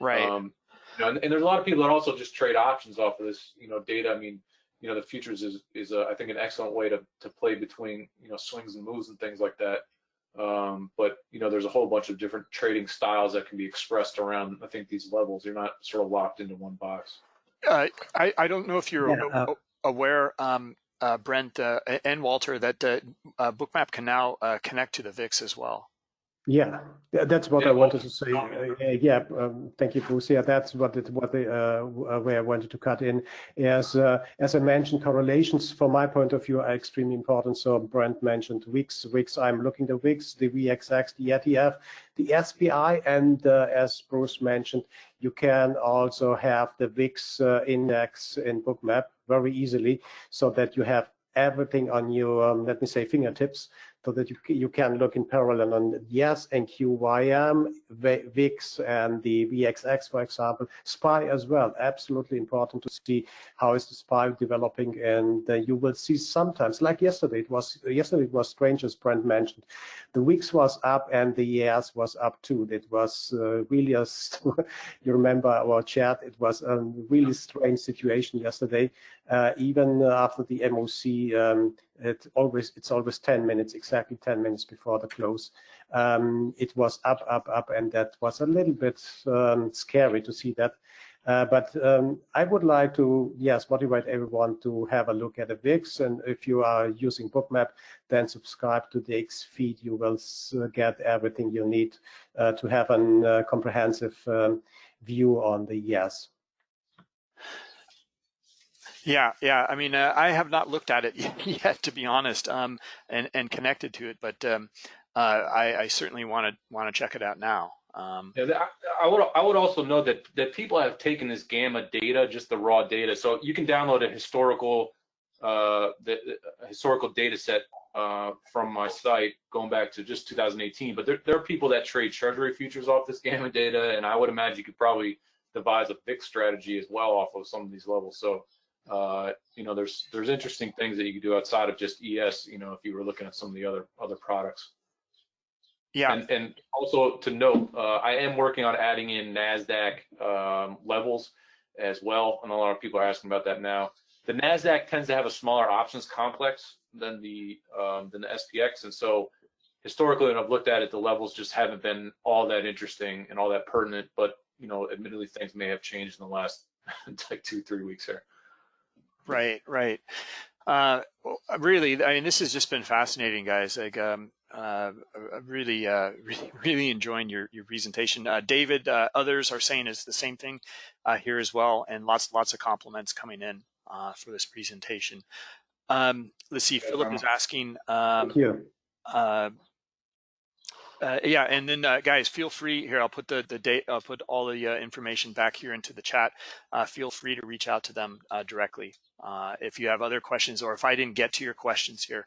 [SPEAKER 2] Right.
[SPEAKER 3] Um, you know, and, and, there's a lot of people that also just trade options off of this, you know, data. I mean, you know, the futures is is a, I think an excellent way to to play between you know swings and moves and things like that. Um, but you know, there's a whole bunch of different trading styles that can be expressed around. I think these levels. You're not sort of locked into one box.
[SPEAKER 2] Uh, I I don't know if you're
[SPEAKER 4] Yeah, uh,
[SPEAKER 2] aware. Um, uh, Brent uh, and Walter, that uh, uh, Bookmap can now uh, connect to the VIX as well.
[SPEAKER 4] Yeah, that's what
[SPEAKER 3] Yeah,
[SPEAKER 4] I wanted to say. Uh, yeah, um, thank you, Bruce. Yeah, that's what it, what the, uh, where I wanted to cut in. As uh, as I mentioned, correlations from my point of view are extremely important. So Brent mentioned VIX. Wix. I'm looking the Wix, the VXX, the ETF, the SPY, and uh, as Bruce mentioned, you can also have the VIX uh, index in Bookmap very easily, so that you have everything on your, um, let me say, fingertips so that you, you can look in parallel on ES and QYM, VIX, and the VXX, for example, SPY as well. Absolutely important to see how is the SPY developing, and uh, you will see sometimes, like yesterday, it was yesterday it was strange as Brent mentioned, the VIX was up and the ES was up too. It was uh, really a, you remember our chat, it was a really strange situation yesterday, uh, even after the MOC um, it always it's always 10 minutes exactly 10 minutes before the close um, it was up up up and that was a little bit um, scary to see that uh, but um, I would like to, yes, motivate everyone to have a look at the VIX. And if you are using Bookmap, then subscribe to the X feed. You will get everything you need uh, to have a uh, comprehensive um, view on the ES.
[SPEAKER 2] Yeah, yeah. I mean, uh, I have not looked at it yet, to be honest, um, and and connected to it, but um, uh, I, I, certainly want to want to check it out now. Um,
[SPEAKER 3] yeah, I, I, would I would also know that that people have taken this gamma data, just the raw data. So you can download a historical uh, the, the historical data set uh, from my site going back to just 2018. But there, there are people that trade treasury futures off this gamma data, and I would imagine you could probably devise a VIX strategy as well off of some of these levels. So uh, you know, there's there's interesting things that you can do outside of just ES. You know, if you were looking at some of the other other products.
[SPEAKER 2] Yeah.
[SPEAKER 3] And, and also to note, uh, I am working on adding in Nasdaq um, levels as well, and a lot of people are asking about that now. The Nasdaq tends to have a smaller options complex than the um, than the SPX, and so historically, when I've looked at it, the levels just haven't been all that interesting and all that pertinent. But you know, admittedly, things may have changed in the last like two three weeks here.
[SPEAKER 2] Right, right. Uh, really, I mean, this has just been fascinating, guys. Like, um, uh, really, uh, really, really enjoying your your presentation. Uh, David, uh, others are saying is the same thing uh, here as well, and lots, lots of compliments coming in uh, for this presentation. Um, let's see, Philip is asking. Um,
[SPEAKER 4] Thank you.
[SPEAKER 2] Uh, uh, yeah, and then uh, guys, feel free here. I'll put the the date. I'll put all the uh, information back here into the chat. Uh, feel free to reach out to them uh, directly uh, if you have other questions, or if I didn't get to your questions here,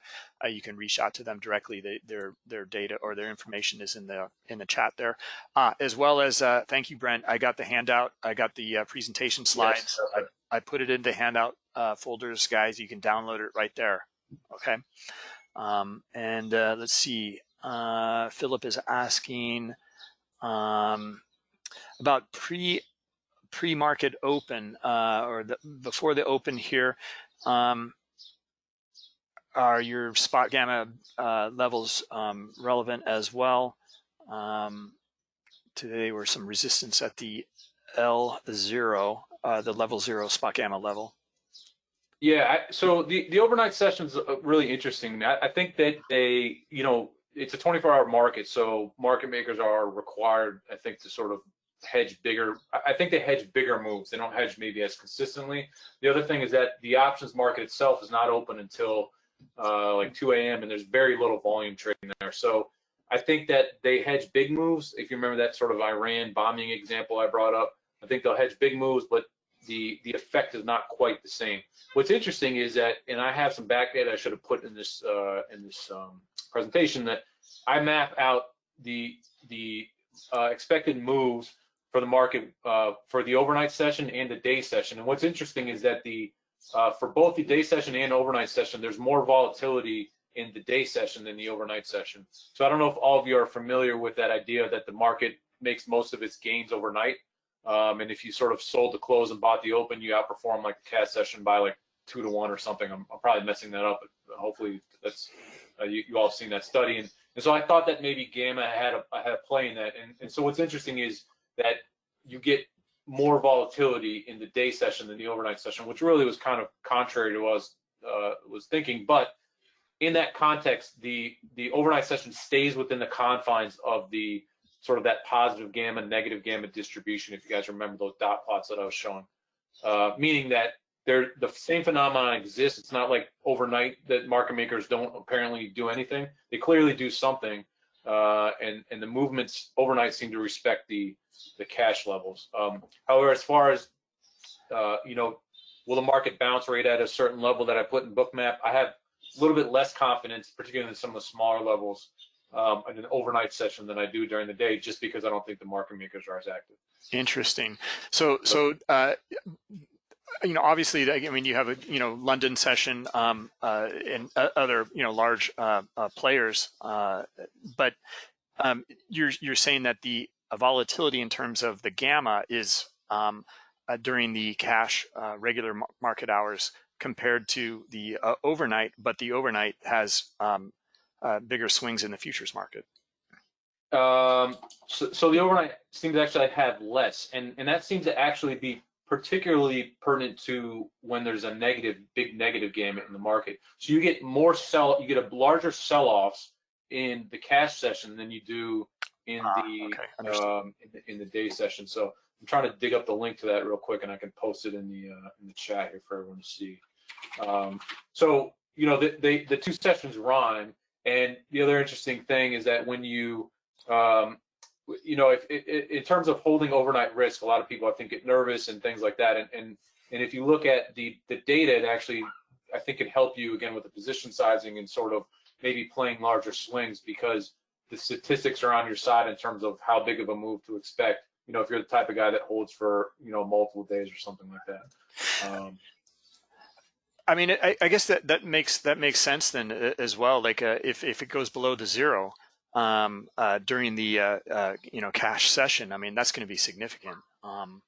[SPEAKER 2] you can reach out to them directly. They, their their data or their information is in the in the chat there, as well as thank you, Brent. I got the handout. I got the presentation slides. Yes. I, I put it into handout folders, guys. You can download it right there. Okay. Um, and let's see. Uh, Philip is asking um, about pre pre-market open uh, or the, before the open here. Um, are your spot gamma uh, levels um, relevant as well? Um, today were some resistance at the L0, uh, the level zero spot gamma level.
[SPEAKER 3] Yeah, I, so the, the overnight sessions are really interesting. I, I think that they, you know, it's a 24 hour market, so market makers are required, I think, to sort of hedge bigger. I think they hedge bigger moves. They don't hedge maybe as consistently. The other thing is that the options market itself is not open until uh, like 2 a.m. and there's very little volume trading there. So I think that they hedge big moves. If you remember that sort of Iran bombing example I brought up, I think they'll hedge big moves, but the the effect is not quite the same. What's interesting is that, and I have some back data I should have put in this uh, in this um, presentation that I map out the the uh, expected moves for the market uh, for the overnight session and the day session. And what's interesting is that the uh, for both the day session and overnight session, there's more volatility in the day session than the overnight session. So I don't know if all of you are familiar with that idea that the market makes most of its gains overnight. Um, and if you sort of sold the close and bought the open, you outperform like the cash session by like two to one or something. I'm, I'm probably messing that up, but hopefully that's uh, you, you all have seen that study. And, and so I thought that maybe Gamma had a, had a play in that. And, and so what's interesting is that you get more volatility in the day session than the overnight session, which really was kind of contrary to what I was, uh, was thinking. But in that context, the the overnight session stays within the confines of the sort of that positive gamma, negative gamma distribution. If you guys remember those dot plots that I was showing, uh, meaning that they're the same phenomenon exists. It's not like overnight that market makers don't apparently do anything. They clearly do something, uh, and and the movements overnight seem to respect the the cash levels. Um, however, as far as uh, you know, will the market bounce rate at a certain level that I put in Bookmap? I have a little bit less confidence, particularly in some of the smaller levels um, in an overnight session than I do during the day, just because I don't think the market makers are as active.
[SPEAKER 2] Interesting. So, so uh, you know, obviously, I mean, you have a you know London session um, uh, and other you know large uh, uh players, uh, but um, you're you're saying that the volatility in terms of the gamma is um, uh, during the cash regular market hours compared to the overnight, but the overnight has um, bigger swings in the futures market.
[SPEAKER 3] Um, so, so, the overnight seems to actually have less, and and that seems to actually be particularly pertinent to when there's a negative, big negative gamma in the market. So you get more sell, you get a larger sell-offs in the cash session than you do in ah, the, okay. um, in the in the day session. So I'm trying to dig up the link to that real quick, and I can post it in the uh, in the chat here for everyone to see. Um, so you know the, the the two sessions rhyme, and the other interesting thing is that when you um, you know, if, if, in terms of holding overnight risk, a lot of people I think get nervous and things like that. And and and if you look at the the data, it actually I think can help you again with the position sizing and sort of maybe playing larger swings because the statistics are on your side in terms of how big of a move to expect. You know, if you're the type of guy that holds for you know multiple days or something like that. Um,
[SPEAKER 2] I mean, I, I, guess that that makes that makes sense then uh, as well. Like uh, if if it goes below the zero, um, uh, during the uh, uh, you know cash session, I mean that's going to be significant. Um,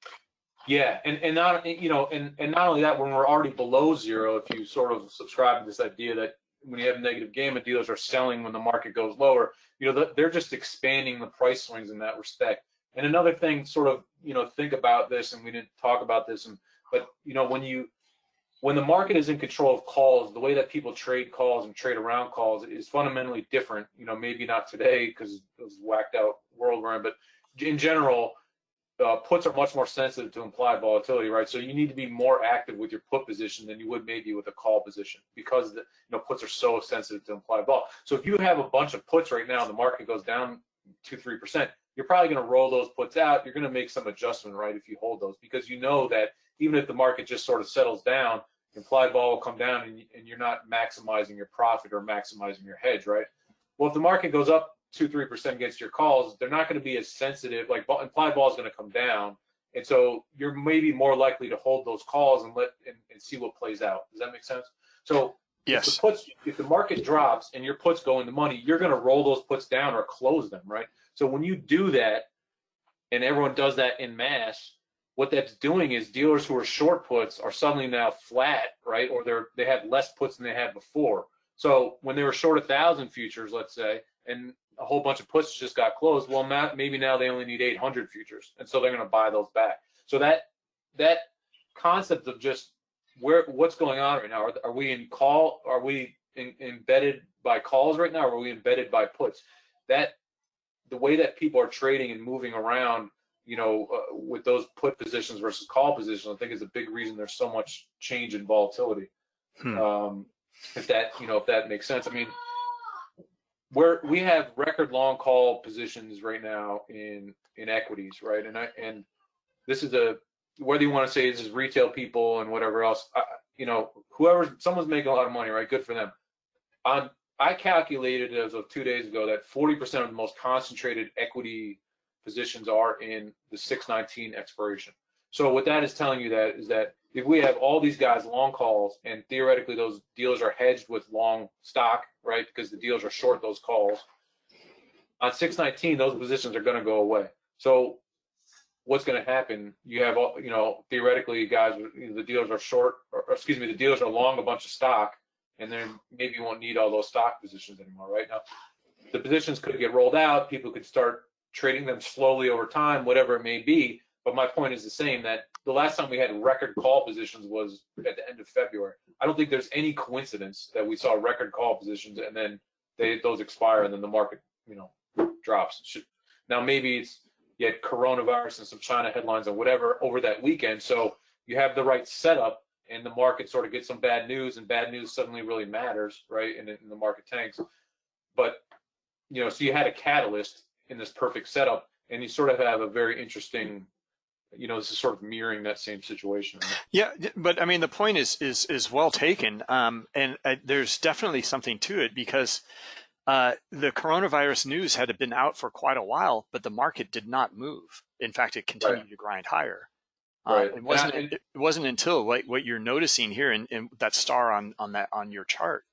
[SPEAKER 3] yeah, and and not you know and and not only that, when we're already below zero, if you sort of subscribe to this idea that when you have negative gamma, dealers are selling when the market goes lower, you know they're just expanding the price swings in that respect. And another thing, sort of you know think about this, and we didn't talk about this, and but you know when you when the market is in control of calls, the way that people trade calls and trade around calls is fundamentally different. You know, maybe not today because it was whacked out world we're in, but in general, uh, puts are much more sensitive to implied volatility, right? So you need to be more active with your put position than you would maybe with a call position because the you know puts are so sensitive to implied vol. So if you have a bunch of puts right now, and the market goes down two three percent, you're probably going to roll those puts out. You're going to make some adjustment, right, if you hold those because you know that even if the market just sort of settles down, implied vol will come down and, and you're not maximizing your profit or maximizing your hedge, right? Well, if the market goes up two, three percent against your calls, they're not going to be as sensitive. Like implied vol is going to come down, and so you're maybe more likely to hold those calls and let and, and see what plays out. Does that make sense? So
[SPEAKER 2] yes,
[SPEAKER 3] if the puts, if the market drops and your puts go into money, you're going to roll those puts down or close them, right? So when you do that, and everyone does that in mass, what that's doing is dealers who are short puts are suddenly now flat, right? Or they're they have less puts than they had before. So when they were short a thousand futures, let's say, and a whole bunch of puts just got closed, well, now, maybe now they only need 800 futures, and so they're going to buy those back. So that that concept of just where what's going on right now? Are, are we in call? Are we in, embedded by calls right now, or are we embedded by puts? That the way that people are trading and moving around, you know, uh, with those put positions versus call positions, I think is a big reason there's so much change in volatility.
[SPEAKER 2] Hmm.
[SPEAKER 3] Um, if that, you know, if that makes sense. I mean, where we have record long call positions right now in in equities, right? And I and this is a whether you want to say this is retail people and whatever else, I, you know, whoever someone's making a lot of money, right? Good for them. On I calculated as of two days ago that 40% of the most concentrated equity positions are in the 619 expiration. So what that is telling you that is that if we have all these guys long calls and theoretically those deals are hedged with long stock, right? Because the deals are short those calls. On 619, those positions are going to go away. So what's going to happen? You have all, you know, theoretically guys, the dealers are short, or, excuse me, the dealers are long a bunch of stock, and then maybe you won't need all those stock positions anymore, right? Now, the positions could get rolled out. People could start trading them slowly over time, whatever it may be. But my point is the same that the last time we had record call positions was at the end of February. I don't think there's any coincidence that we saw record call positions and then they those expire and then the market, you know, drops. Now maybe it's had coronavirus and some China headlines and whatever over that weekend. So you have the right setup and the market sort of gets some bad news and bad news suddenly really matters, right? And, and the market tanks. But, you know, so you had a catalyst in this perfect setup and you sort of have a very interesting you know, this is sort of mirroring that same situation.
[SPEAKER 2] Yeah, but I mean, the point is is is well taken, um, and uh, there's definitely something to it because uh, the coronavirus news had been out for quite a while, but the market did not move. In fact, it continued right. to grind higher. Uh, right. it wasn't. it, it, wasn't until like what you're noticing here in, in, that star on on that on your chart.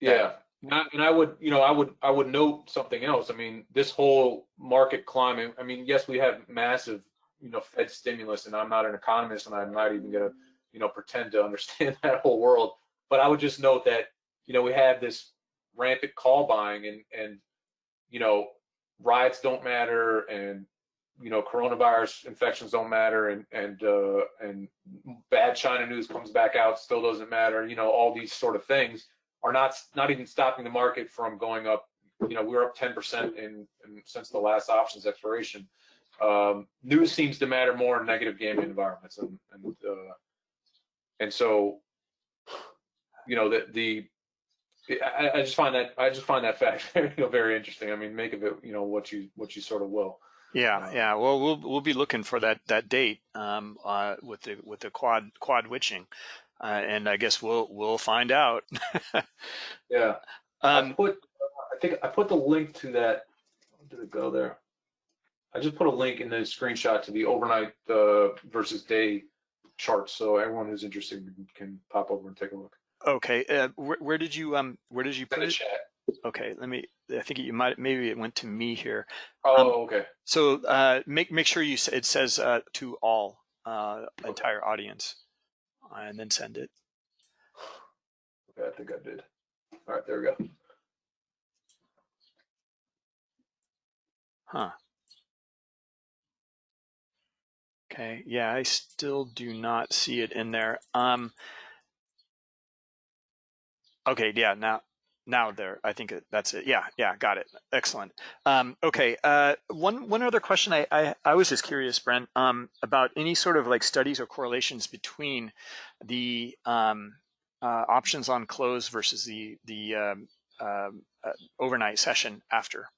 [SPEAKER 3] Yeah. and I would, you know, I would, I would note something else. I mean, this whole market climate. I mean, yes, we have massive you know Fed stimulus, and I'm not an economist, and I'm not even going to you know pretend to understand that whole world. But I would just note that you know we have this rampant call buying, and and you know riots don't matter, and you know coronavirus infections don't matter, and and uh, and bad China news comes back out, still doesn't matter. You know all these sort of things are not not even stopping the market from going up. You know we're up 10% in, in since the last options expiration um, news seems to matter more in negative gamma environments, and and uh, and so you know the the I, I, just find that I just find that fact you know, very interesting. I mean, make of it you know what you what you sort of will.
[SPEAKER 2] Yeah, uh, yeah. Well, we'll we'll be looking for that that date um, uh, with the with the quad quad witching, uh, and I guess we'll we'll find out.
[SPEAKER 3] yeah. Um, I put I think I put the link to that. Did it go there? I just put a link in the screenshot to the overnight uh, versus day charts, so everyone who's interested can pop over and take a look.
[SPEAKER 2] Okay, uh, where, where, did you um where did you
[SPEAKER 3] put
[SPEAKER 2] it?
[SPEAKER 3] Chat.
[SPEAKER 2] Okay, let me. I think you might maybe it went to me here.
[SPEAKER 3] Oh, um, okay.
[SPEAKER 2] So uh, make make sure you it says uh, to all uh, okay. entire audience, and then send it.
[SPEAKER 3] Okay, I think I did. All right, there we go.
[SPEAKER 2] Huh. Okay, yeah, I still do not see it in there. Um, okay, yeah, now now there, I think that's it. Yeah, yeah, got it. Excellent. Um, okay, uh, one one other question. I, I, I was just curious, Brent, um, about any sort of like studies or correlations between the um, uh, options on close versus the the um, um, uh, overnight session after.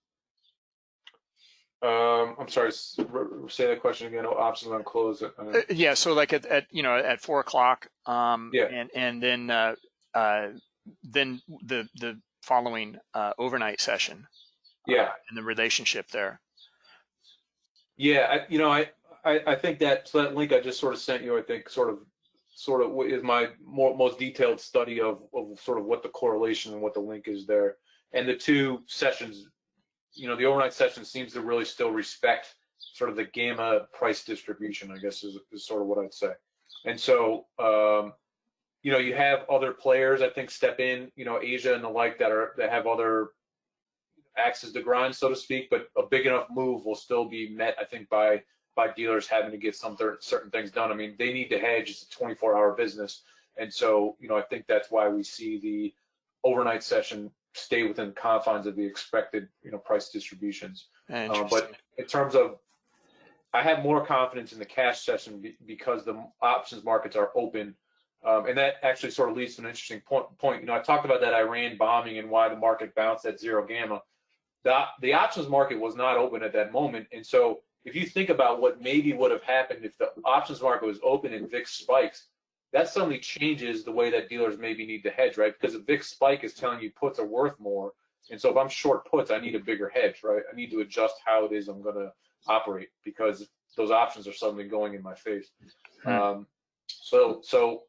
[SPEAKER 3] Um, I'm sorry, say that question again. Options on close. Uh,
[SPEAKER 2] uh, yeah, so like at, at you know at four o'clock. Um,
[SPEAKER 3] yeah.
[SPEAKER 2] And and then uh, uh, then the the following uh, overnight session.
[SPEAKER 3] Uh, yeah.
[SPEAKER 2] and the relationship there.
[SPEAKER 3] Yeah, I, you know, I, I I think that so that link I just sort of sent you, I think, sort of sort of is my more most detailed study of of sort of what the correlation and what the link is there, and the two sessions you know, the overnight session seems to really still respect sort of the gamma price distribution, I guess is, is sort of what I'd say. And so, um, you know, you have other players, I think, step in, you know, Asia and the like that are that have other axes to grind, so to speak. But a big enough move will still be met, I think, by by dealers having to get some certain things done. I mean, they need to hedge. It's a 24-hour business, and so you know, I think that's why we see the overnight session stay within the confines of the expected, you know, price distributions. Uh, but in terms of, I have more confidence in the cash session be- because the options markets are open. Um, and that actually sort of leads to an interesting point, point. You know, I talked about that Iran bombing and why the market bounced at zero gamma. The, the options market was not open at that moment. And so if you think about what maybe would have happened if the options market was open and VIX spikes, that suddenly changes the way that dealers maybe need to hedge, right? Because a VIX spike is telling you puts are worth more. And so if I'm short puts, I need a bigger hedge, right? I need to adjust how it is I'm going to operate because those options are suddenly going in my face.
[SPEAKER 2] Hmm.
[SPEAKER 3] Um, so, so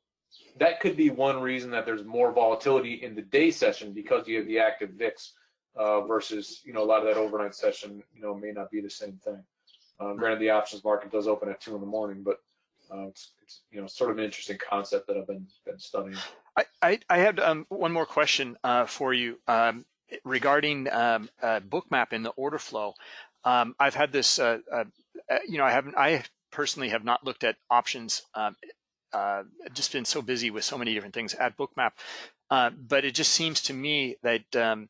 [SPEAKER 3] that could be one reason that there's more volatility in the day session because you have the active VIX uh, versus, you know, a lot of that overnight session, you know, may not be the same thing. Um, granted, the options market does open at two in the morning, but uh, it's, it's, you know, sort of an interesting concept that I've been, been studying.
[SPEAKER 2] I, I, I had um, one more question uh, for you um, regarding um, uh, Bookmap in the order flow. Um, I've had this, uh, uh, you know, I haven't, I personally have not looked at options. Uh, just been so busy with so many different things at Bookmap, uh, but it just seems to me that, um,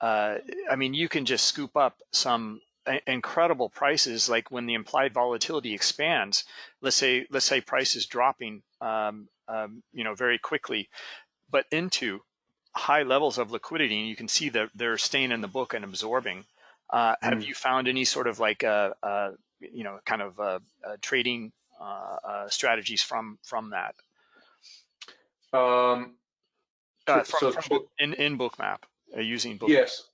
[SPEAKER 2] uh, I mean, you can just scoop up some incredible prices, like when the implied volatility expands. Let's say, let's say price is dropping, um, um, you know, very quickly, but into high levels of liquidity, and you can see that they're staying in the book and absorbing. Uh, Have
[SPEAKER 3] Mm.
[SPEAKER 2] you found any sort of like, uh, uh, you know, kind of uh, uh, trading uh, uh, strategies from from that
[SPEAKER 3] Um,
[SPEAKER 2] uh,
[SPEAKER 3] So-
[SPEAKER 2] from,
[SPEAKER 3] so-
[SPEAKER 2] from book, in in Bookmap uh, using Bookmap?
[SPEAKER 3] Yes.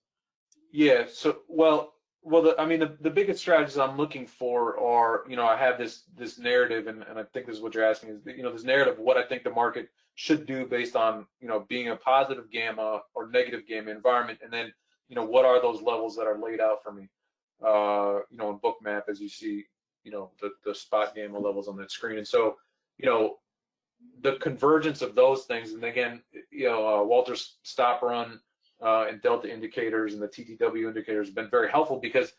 [SPEAKER 3] Yeah. So, well, well, the, I mean, the, the biggest strategies I'm looking for are, you know, I have this this narrative, and, and I think this is what you're asking is, you know, this narrative of what I think the market should do based on, you know, being a positive gamma or negative gamma environment, and then, you know, what are those levels that are laid out for me, uh, you know, in Bookmap as you see, you know, the the spot gamma levels on that screen, and so, you know, the convergence of those things, and again, you know, uh, Walter's stop run uh, and delta indicators and the TTW indicators have been very helpful because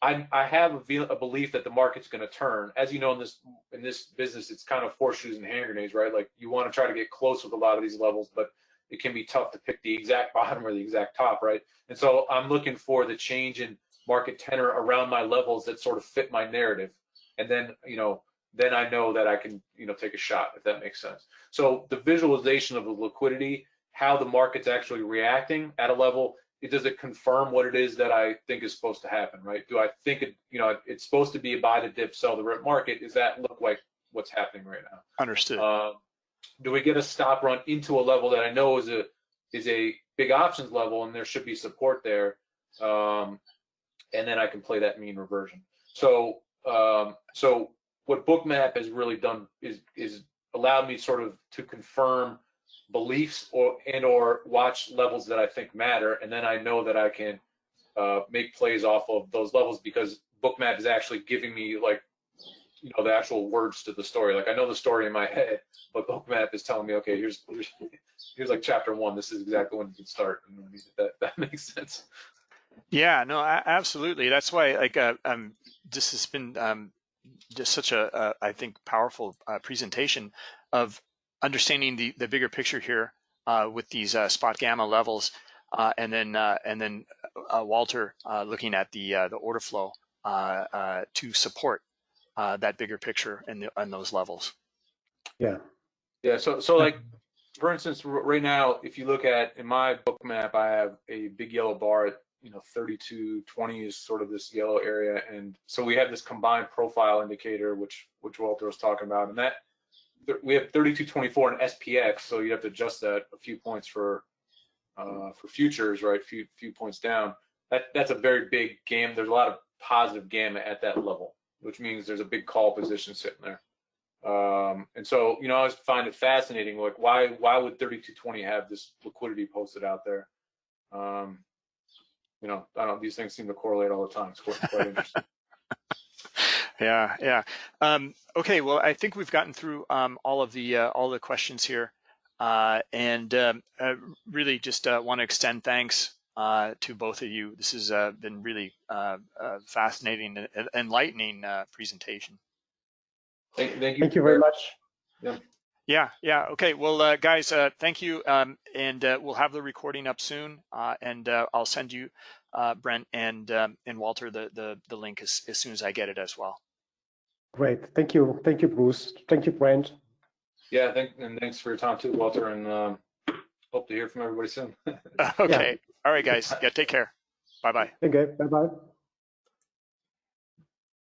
[SPEAKER 3] I, I have a, a belief that the market's going to turn. As you know, in this in this business, it's kind of horseshoes and hand grenades, right? Like you want to try to get close with a lot of these levels, but it can be tough to pick the exact bottom or the exact top, right? And so I'm looking for the change in market tenor around my levels that sort of fit my narrative, and then you know then I know that I can you know take a shot if that makes sense. So the visualization of the liquidity how the market's actually reacting at a level it does it confirm what it is that i think is supposed to happen right? Do i think it you know it's supposed to be a buy the dip sell the rip market? Does that look like what's happening right now?
[SPEAKER 2] Understood.
[SPEAKER 3] uh, do we get a stop run into a level that i know is a is a big options level and there should be support there? Um, and then i can play that mean reversion. So um, so what bookmap has really done is is allowed me sort of to confirm beliefs or and or watch levels that I think matter, and then I know that I can uh, make plays off of those levels because Bookmap is actually giving me like you know the actual words to the story. Like I know the story in my head, but Bookmap is telling me, okay, here's here's, here's like chapter one. This is exactly when you can start. Know, that that makes sense.
[SPEAKER 2] Yeah, no, a- absolutely. That's why, like, uh, um, this has been um, just such a, uh, I think, powerful uh, presentation of understanding the the bigger picture here uh, with these uh, spot gamma levels, uh, and then uh, and then uh, Walter uh, looking at the uh, the order flow uh, uh, to support uh, that bigger picture and the, and those levels.
[SPEAKER 3] Yeah. Yeah. So so like for instance, right now, if you look at in my Bookmap, I have a big yellow bar at you know 3220 is sort of this yellow area, and so we have this combined profile indicator, which which Walter was talking about, and that we have 3224 and SPX, so you have to adjust that a few points for uh, for futures, right? Few few points down. That that's a very big game. There's a lot of positive gamma at that level, which means there's a big call position sitting there. Um, and so, you know, I always find it fascinating. Like, why why would 3220 have this liquidity posted out there? Um, you know, I don't. know, These things seem to correlate all the time. It's quite, quite interesting.
[SPEAKER 2] Yeah, yeah. Um, okay, well, I think we've gotten through um, all of the uh, all the questions here, uh, and um, uh, really just uh, want to extend thanks uh, to both of you. This has uh, been really uh, uh, fascinating and and enlightening uh, presentation.
[SPEAKER 3] Thank, thank you.
[SPEAKER 4] Thank you very much.
[SPEAKER 2] Yeah, yeah. Yeah. Okay. Well, uh, guys, uh, thank you. Um, and uh, we'll have the recording up soon. Uh, and uh, I'll send you, uh, Brent and um, and Walter, the the the link as, as soon as I get it as well.
[SPEAKER 4] Great. Thank you. Thank you, Bruce. Thank you, Brent.
[SPEAKER 3] Yeah, thank, and thanks for your time too, Walter, and um, hope to hear from everybody soon.
[SPEAKER 2] okay. All right, guys. Yeah. Take care. Bye bye.
[SPEAKER 4] Okay. Bye bye.